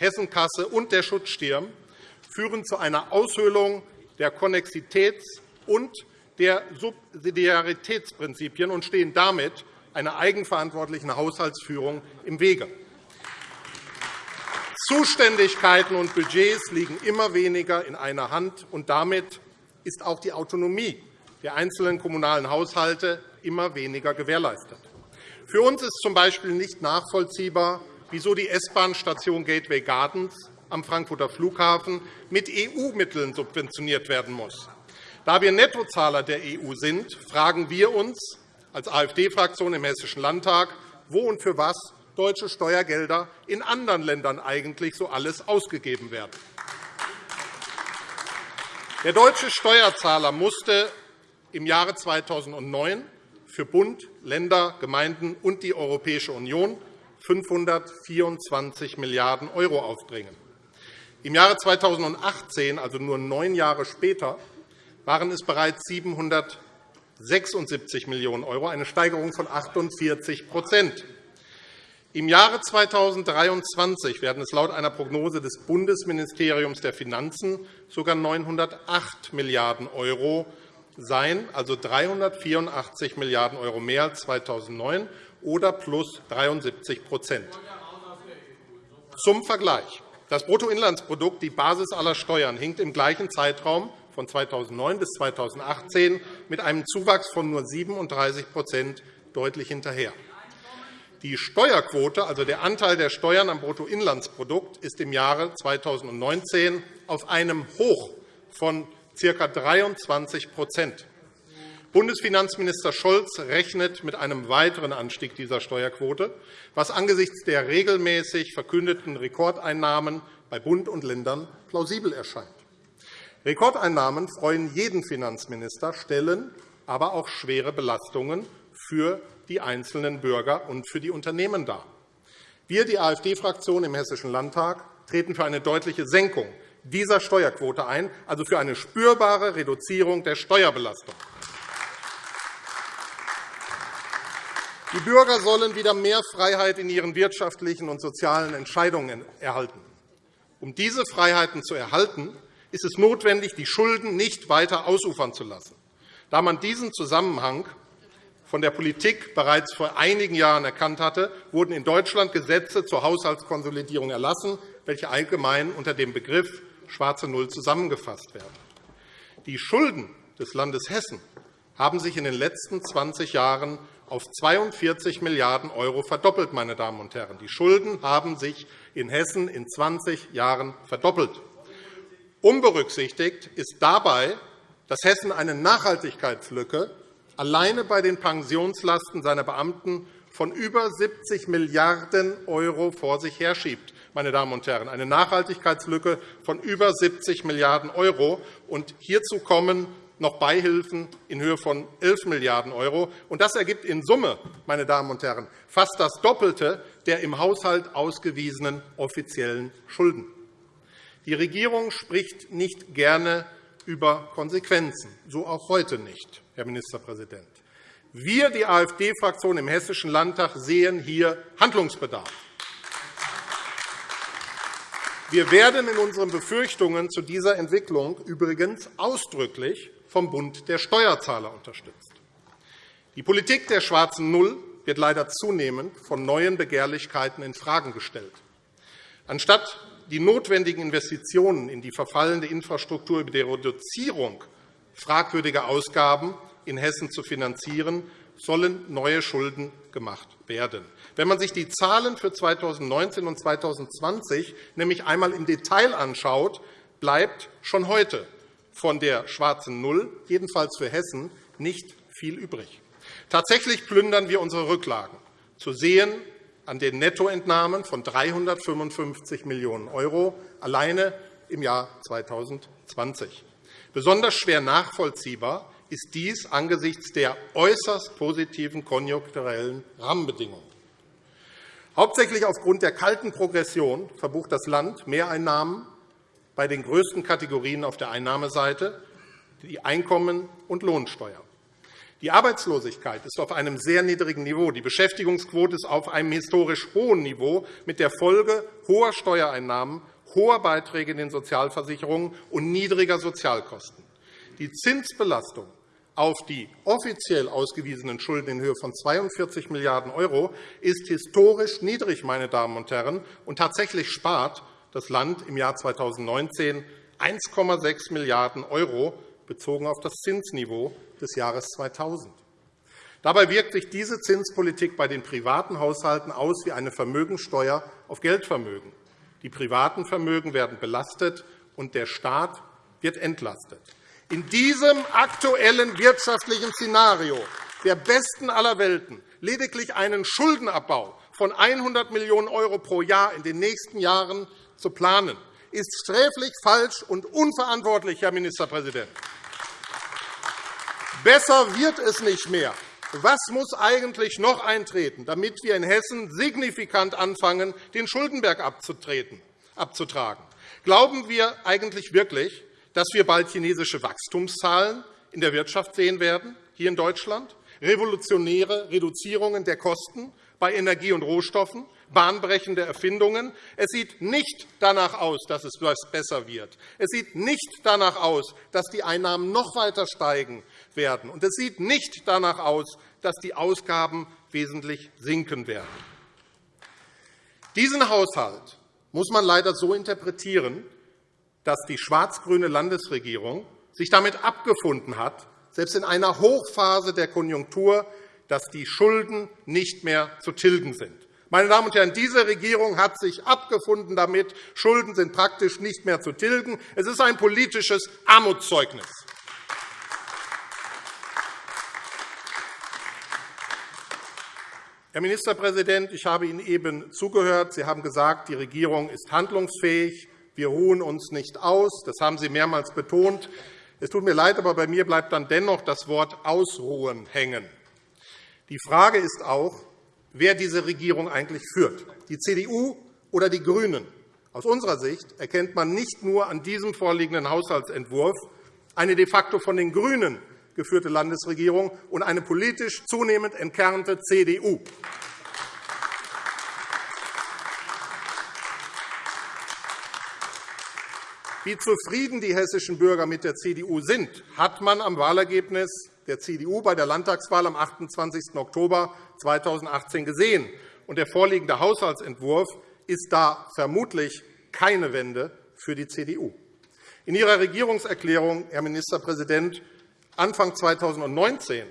Hessenkasse und der Schutzstirn führen zu einer Aushöhlung der Konnexitäts- und der Subsidiaritätsprinzipien und stehen damit einer eigenverantwortlichen Haushaltsführung im Wege. Zuständigkeiten und Budgets liegen immer weniger in einer Hand, und damit ist auch die Autonomie der einzelnen kommunalen Haushalte immer weniger gewährleistet. Für uns ist z. B. nicht nachvollziehbar, wieso die S-Bahn-Station Gateway Gardens am Frankfurter Flughafen mit EU-Mitteln subventioniert werden muss. Da wir Nettozahler der EU sind, fragen wir uns als AfD-Fraktion im Hessischen Landtag, wo und für was deutsche Steuergelder in anderen Ländern eigentlich so alles ausgegeben werden. Der deutsche Steuerzahler musste im Jahre 2009 für Bund, Länder, Gemeinden und die Europäische Union 524 Milliarden € aufbringen. Im Jahre 2018, also nur neun Jahre später, waren es bereits 776 Millionen €, eine Steigerung von 48% Im Jahre 2023 werden es laut einer Prognose des Bundesministeriums der Finanzen sogar 908 Milliarden € sein, also 384 Milliarden € mehr als 2009 oder plus 73% Zum Vergleich. Das Bruttoinlandsprodukt, die Basis aller Steuern, hinkt im gleichen Zeitraum von 2009 bis 2018 mit einem Zuwachs von nur 37% deutlich hinterher. Die Steuerquote, also der Anteil der Steuern am Bruttoinlandsprodukt, ist im Jahre 2019 auf einem Hoch von ca. 23 Bundesfinanzminister Scholz rechnet mit einem weiteren Anstieg dieser Steuerquote, was angesichts der regelmäßig verkündeten Rekordeinnahmen bei Bund und Ländern plausibel erscheint. Rekordeinnahmen freuen jeden Finanzminister, stellen aber auch schwere Belastungen für die einzelnen Bürger und für die Unternehmen dar. Wir, die AfD-Fraktion im Hessischen Landtag, treten für eine deutliche Senkung dieser Steuerquote ein, also für eine spürbare Reduzierung der Steuerbelastung. Die Bürger sollen wieder mehr Freiheit in ihren wirtschaftlichen und sozialen Entscheidungen erhalten. Um diese Freiheiten zu erhalten, ist es notwendig, die Schulden nicht weiter ausufern zu lassen. Da man diesen Zusammenhang von der Politik bereits vor einigen Jahren erkannt hatte, wurden in Deutschland Gesetze zur Haushaltskonsolidierung erlassen, welche allgemein unter dem Begriff schwarze Null zusammengefasst werden. Die Schulden des Landes Hessen haben sich in den letzten 20 Jahren auf 42 Milliarden € verdoppelt. Meine Damen und Herren. Die Schulden haben sich in Hessen in 20 Jahren verdoppelt. Unberücksichtigt ist dabei, dass Hessen eine Nachhaltigkeitslücke alleine bei den Pensionslasten seiner Beamten von über 70 Milliarden € vor sich herschiebt. Meine Damen und Herren, eine Nachhaltigkeitslücke von über 70 Milliarden €. Hierzu kommen noch Beihilfen in Höhe von 11 Milliarden €. Das ergibt in Summe, meine Damen und Herren, fast das Doppelte der im Haushalt ausgewiesenen offiziellen Schulden. Die Regierung spricht nicht gerne über Konsequenzen, so auch heute nicht, Herr Ministerpräsident. Wir, die AfD-Fraktion im Hessischen Landtag, sehen hier Handlungsbedarf. Wir werden in unseren Befürchtungen zu dieser Entwicklung übrigens ausdrücklich vom Bund der Steuerzahler unterstützt. Die Politik der schwarzen Null wird leider zunehmend von neuen Begehrlichkeiten infrage gestellt. Anstatt die notwendigen Investitionen in die verfallende Infrastruktur über die Reduzierung fragwürdiger Ausgaben in Hessen zu finanzieren, sollen neue Schulden gemacht werden. Wenn man sich die Zahlen für 2019 und 2020 nämlich einmal im Detail anschaut, bleibt schon heute von der schwarzen Null, jedenfalls für Hessen, nicht viel übrig. Tatsächlich plündern wir unsere Rücklagen, zu sehen an den Nettoentnahmen von 355 Millionen € alleine im Jahr 2020. Besonders schwer nachvollziehbar ist dies angesichts der äußerst positiven konjunkturellen Rahmenbedingungen. Hauptsächlich aufgrund der kalten Progression verbucht das Land Mehreinnahmen bei den größten Kategorien auf der Einnahmeseite, die Einkommen- und Lohnsteuer. Die Arbeitslosigkeit ist auf einem sehr niedrigen Niveau. Die Beschäftigungsquote ist auf einem historisch hohen Niveau, mit der Folge hoher Steuereinnahmen, hoher Beiträge in den Sozialversicherungen und niedriger Sozialkosten. Die Zinsbelastung auf die offiziell ausgewiesenen Schulden in Höhe von 42 Milliarden € ist historisch niedrig, meine Damen und Herren, und tatsächlich spart das Land im Jahr 2019 1,6 Milliarden € bezogen auf das Zinsniveau des Jahres 2000. Dabei wirkt sich diese Zinspolitik bei den privaten Haushalten aus wie eine Vermögensteuer auf Geldvermögen. Die privaten Vermögen werden belastet, und der Staat wird entlastet. In diesem aktuellen wirtschaftlichen Szenario der besten aller Welten lediglich einen Schuldenabbau von 100 Millionen € pro Jahr in den nächsten Jahren zu planen, ist sträflich falsch und unverantwortlich, Herr Ministerpräsident. Besser wird es nicht mehr. Was muss eigentlich noch eintreten, damit wir in Hessen signifikant anfangen, den Schuldenberg abzutragen? Glauben wir eigentlich wirklich, dass wir bald chinesische Wachstumszahlen in der Wirtschaft sehen werden, hier in Deutschland, revolutionäre Reduzierungen der Kosten bei Energie und Rohstoffen, bahnbrechende Erfindungen. Es sieht nicht danach aus, dass es besser wird. Es sieht nicht danach aus, dass die Einnahmen noch weiter steigen werden. Und es sieht nicht danach aus, dass die Ausgaben wesentlich sinken werden. Diesen Haushalt muss man leider so interpretieren, dass die schwarz-grüne Landesregierung sich damit abgefunden hat, selbst in einer Hochphase der Konjunktur, dass die Schulden nicht mehr zu tilgen sind. Meine Damen und Herren, diese Regierung hat sich abgefunden damit. Schulden sind praktisch nicht mehr zu tilgen. Es ist ein politisches Armutszeugnis. Herr Ministerpräsident, ich habe Ihnen eben zugehört. Sie haben gesagt, die Regierung ist handlungsfähig. Wir ruhen uns nicht aus. Das haben Sie mehrmals betont. Es tut mir leid, aber bei mir bleibt dann dennoch das Wort ausruhen hängen. Die Frage ist auch, wer diese Regierung eigentlich führt, die CDU oder die GRÜNEN. Aus unserer Sicht erkennt man nicht nur an diesem vorliegenden Haushaltsentwurf eine de facto von den GRÜNEN geführte Landesregierung und eine politisch zunehmend entkernte CDU. Wie zufrieden die hessischen Bürger mit der CDU sind, hat man am Wahlergebnis der CDU bei der Landtagswahl am 28. Oktober 2018 gesehen. Der vorliegende Haushaltsentwurf ist da vermutlich keine Wende für die CDU. In Ihrer Regierungserklärung, Herr Ministerpräsident, Anfang 2019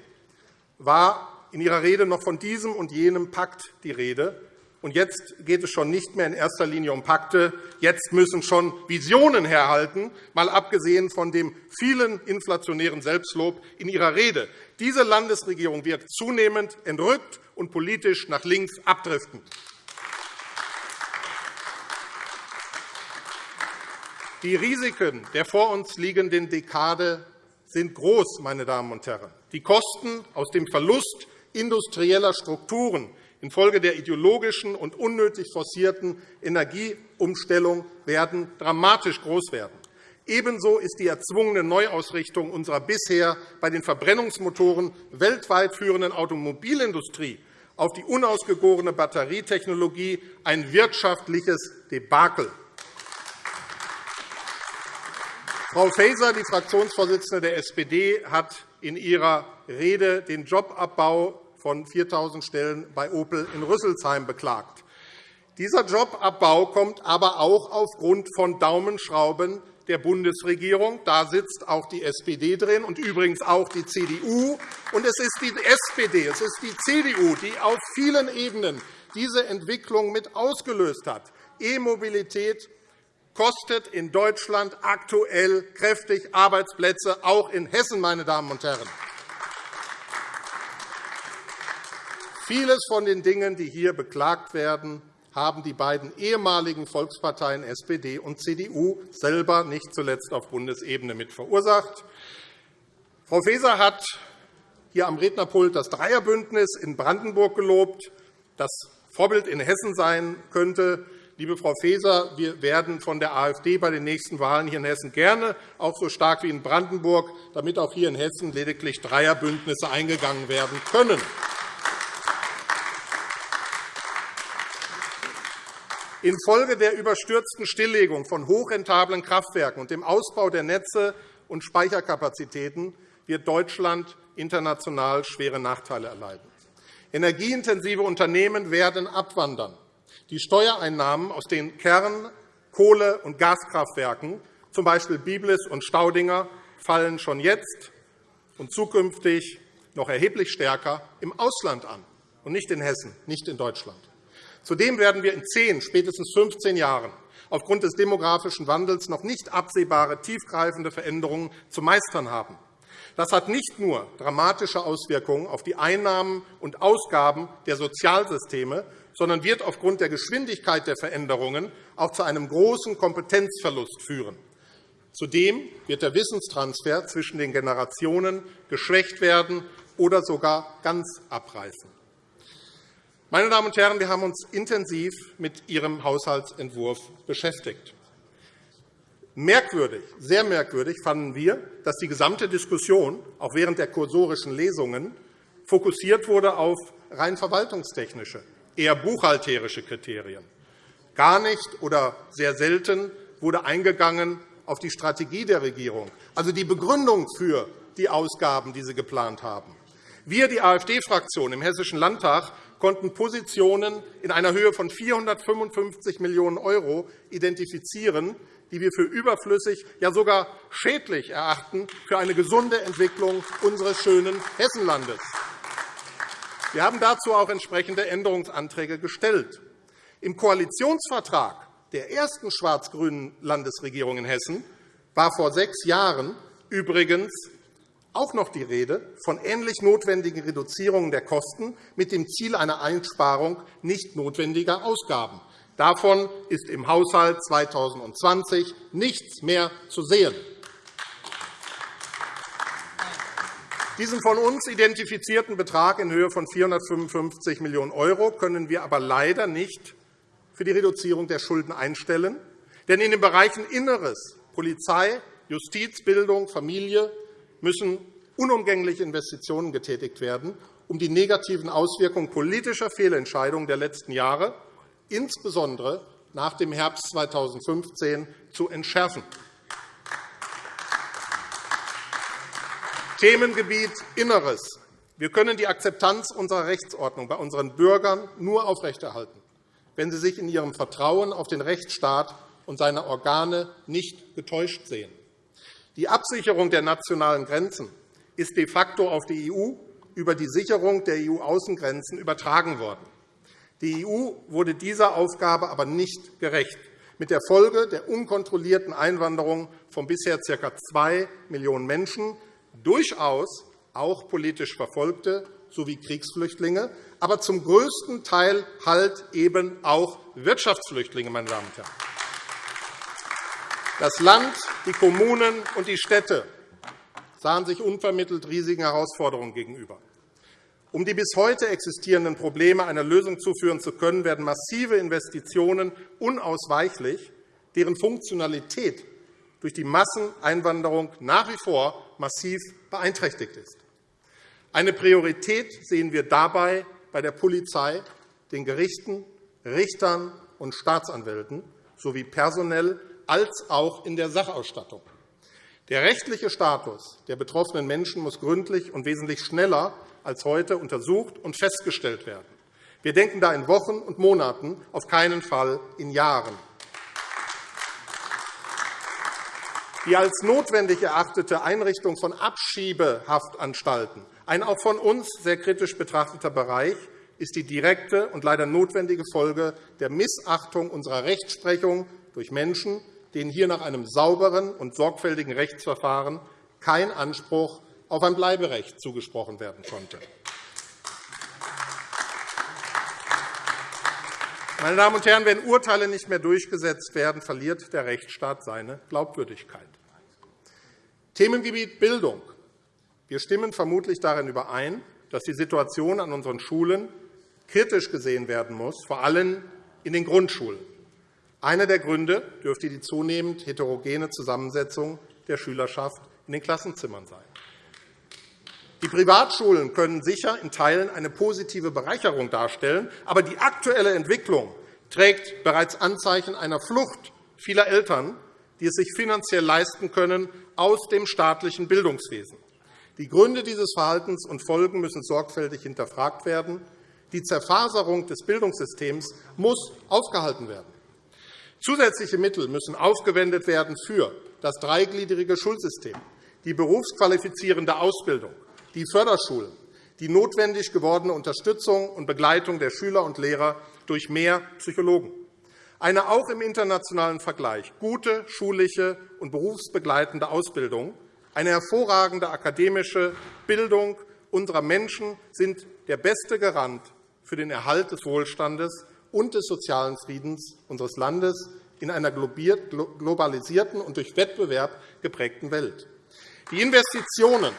war in Ihrer Rede noch von diesem und jenem Pakt die Rede. Und jetzt geht es schon nicht mehr in erster Linie um Pakte. Jetzt müssen schon Visionen herhalten, mal abgesehen von dem vielen inflationären Selbstlob in Ihrer Rede. Diese Landesregierung wird zunehmend entrückt und politisch nach links abdriften. Die Risiken der vor uns liegenden Dekade sind groß, meine Damen und Herren. Die Kosten aus dem Verlust industrieller Strukturen infolge der ideologischen und unnötig forcierten Energieumstellung werden dramatisch groß werden. Ebenso ist die erzwungene Neuausrichtung unserer bisher bei den Verbrennungsmotoren weltweit führenden Automobilindustrie auf die unausgegorene Batterietechnologie ein wirtschaftliches Debakel. Frau Faeser, die Fraktionsvorsitzende der SPD, hat in ihrer Rede den Jobabbau von 4.000 Stellen bei Opel in Rüsselsheim beklagt. Dieser Jobabbau kommt aber auch aufgrund von Daumenschrauben der Bundesregierung. Da sitzt auch die SPD drin und übrigens auch die CDU. Und es ist die SPD, es ist die CDU, die auf vielen Ebenen diese Entwicklung mit ausgelöst hat. E-Mobilität kostet in Deutschland aktuell kräftig Arbeitsplätze, auch in Hessen. Meine Damen und Herren. Vieles von den Dingen, die hier beklagt werden, haben die beiden ehemaligen Volksparteien SPD und CDU selber nicht zuletzt auf Bundesebene mit verursacht. Frau Faeser hat hier am Rednerpult das Dreierbündnis in Brandenburg gelobt, das Vorbild in Hessen sein könnte. Liebe Frau Faeser, wir werden von der AfD bei den nächsten Wahlen hier in Hessen gerne auch so stark wie in Brandenburg, damit auch hier in Hessen lediglich Dreierbündnisse eingegangen werden können. Infolge der überstürzten Stilllegung von hochrentablen Kraftwerken und dem Ausbau der Netze und Speicherkapazitäten wird Deutschland international schwere Nachteile erleiden. Energieintensive Unternehmen werden abwandern. Die Steuereinnahmen aus den Kern-, Kohle- und Gaskraftwerken, z. B. Biblis und Staudinger, fallen schon jetzt und zukünftig noch erheblich stärker im Ausland an, und nicht in Hessen, nicht in Deutschland. Zudem werden wir in zehn, spätestens 15 Jahren aufgrund des demografischen Wandels noch nicht absehbare tiefgreifende Veränderungen zu meistern haben. Das hat nicht nur dramatische Auswirkungen auf die Einnahmen und Ausgaben der Sozialsysteme, sondern wird aufgrund der Geschwindigkeit der Veränderungen auch zu einem großen Kompetenzverlust führen. Zudem wird der Wissenstransfer zwischen den Generationen geschwächt werden oder sogar ganz abreißen. Meine Damen und Herren, wir haben uns intensiv mit Ihrem Haushaltsentwurf beschäftigt. Merkwürdig, sehr merkwürdig fanden wir, dass die gesamte Diskussion, auch während der kursorischen Lesungen, fokussiert wurde auf rein verwaltungstechnische, eher buchhalterische Kriterien. Gar nicht oder sehr selten wurde eingegangen auf die Strategie der Regierung, also die Begründung für die Ausgaben, die Sie geplant haben. Wir, die AfD-Fraktion im Hessischen Landtag, konnten Positionen in einer Höhe von 455 Millionen € identifizieren, die wir für überflüssig, ja sogar schädlich erachten für eine gesunde Entwicklung unseres schönen Hessenlandes. Wir haben dazu auch entsprechende Änderungsanträge gestellt. Im Koalitionsvertrag der ersten schwarz-grünen Landesregierung in Hessen war vor sechs Jahren übrigens auch noch die Rede von ähnlich notwendigen Reduzierungen der Kosten mit dem Ziel einer Einsparung nicht notwendiger Ausgaben. Davon ist im Haushalt 2020 nichts mehr zu sehen. Diesen von uns identifizierten Betrag in Höhe von 455 Millionen € können wir aber leider nicht für die Reduzierung der Schulden einstellen. Denn in den Bereichen Inneres, Polizei, Justiz, Bildung, Familie müssen unumgängliche Investitionen getätigt werden, um die negativen Auswirkungen politischer Fehlentscheidungen der letzten Jahre, insbesondere nach dem Herbst 2015, zu entschärfen. Themengebiet Inneres. Wir können die Akzeptanz unserer Rechtsordnung bei unseren Bürgern nur aufrechterhalten, wenn sie sich in ihrem Vertrauen auf den Rechtsstaat und seine Organe nicht getäuscht sehen. Die Absicherung der nationalen Grenzen ist de facto auf die EU über die Sicherung der EU-Außengrenzen übertragen worden. Die EU wurde dieser Aufgabe aber nicht gerecht, mit der Folge der unkontrollierten Einwanderung von bisher ca. 2 Millionen Menschen, durchaus auch politisch Verfolgte sowie Kriegsflüchtlinge, aber zum größten Teil halt eben auch Wirtschaftsflüchtlinge. Meine Damen und Herren. Das Land, die Kommunen und die Städte sahen sich unvermittelt riesigen Herausforderungen gegenüber. Um die bis heute existierenden Probleme einer Lösung zuführen zu können, werden massive Investitionen unausweichlich, deren Funktionalität durch die Masseneinwanderung nach wie vor massiv beeinträchtigt ist. Eine Priorität sehen wir dabei bei der Polizei, den Gerichten, Richtern und Staatsanwälten sowie personell als auch in der Sachausstattung. Der rechtliche Status der betroffenen Menschen muss gründlich und wesentlich schneller als heute untersucht und festgestellt werden. Wir denken da in Wochen und Monaten, auf keinen Fall in Jahren. Die als notwendig erachtete Einrichtung von Abschiebehaftanstalten, ein auch von uns sehr kritisch betrachteter Bereich, ist die direkte und leider notwendige Folge der Missachtung unserer Rechtsprechung durch Menschen, denen hier nach einem sauberen und sorgfältigen Rechtsverfahren kein Anspruch auf ein Bleiberecht zugesprochen werden konnte. Meine Damen und Herren, wenn Urteile nicht mehr durchgesetzt werden, verliert der Rechtsstaat seine Glaubwürdigkeit. Themengebiet Bildung. Wir stimmen vermutlich darin überein, dass die Situation an unseren Schulen kritisch gesehen werden muss, vor allem in den Grundschulen. Einer der Gründe dürfte die zunehmend heterogene Zusammensetzung der Schülerschaft in den Klassenzimmern sein. Die Privatschulen können sicher in Teilen eine positive Bereicherung darstellen, aber die aktuelle Entwicklung trägt bereits Anzeichen einer Flucht vieler Eltern, die es sich finanziell leisten können, aus dem staatlichen Bildungswesen. Die Gründe dieses Verhaltens und Folgen müssen sorgfältig hinterfragt werden. Die Zerfaserung des Bildungssystems muss aufgehalten werden. Zusätzliche Mittel müssen aufgewendet werden für das dreigliedrige Schulsystem, die berufsqualifizierende Ausbildung, die Förderschulen, die notwendig gewordene Unterstützung und Begleitung der Schüler und Lehrer durch mehr Psychologen, eine auch im internationalen Vergleich gute schulische und berufsbegleitende Ausbildung, eine hervorragende akademische Bildung unserer Menschen sind der beste Garant für den Erhalt des Wohlstandes und des sozialen Friedens unseres Landes in einer globalisierten und durch Wettbewerb geprägten Welt. Die Investitionen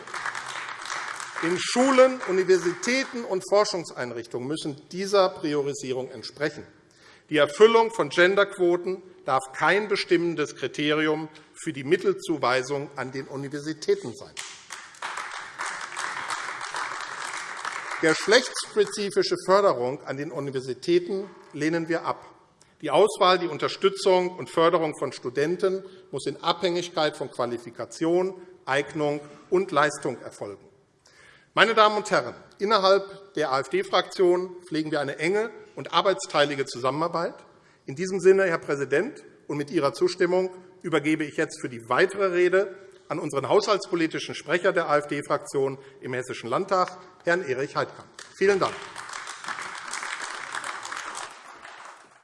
in Schulen, Universitäten und Forschungseinrichtungen müssen dieser Priorisierung entsprechen. Die Erfüllung von Genderquoten darf kein bestimmendes Kriterium für die Mittelzuweisung an den Universitäten sein. Geschlechtsspezifische Förderung an den Universitäten lehnen wir ab. Die Auswahl, die Unterstützung und Förderung von Studenten muss in Abhängigkeit von Qualifikation, Eignung und Leistung erfolgen. Meine Damen und Herren, innerhalb der AfD-Fraktion pflegen wir eine enge und arbeitsteilige Zusammenarbeit. In diesem Sinne, Herr Präsident, und mit Ihrer Zustimmung übergebe ich jetzt für die weitere Rede an unseren haushaltspolitischen Sprecher der AfD-Fraktion im Hessischen Landtag, Herrn Erich Heidkamp. Vielen Dank.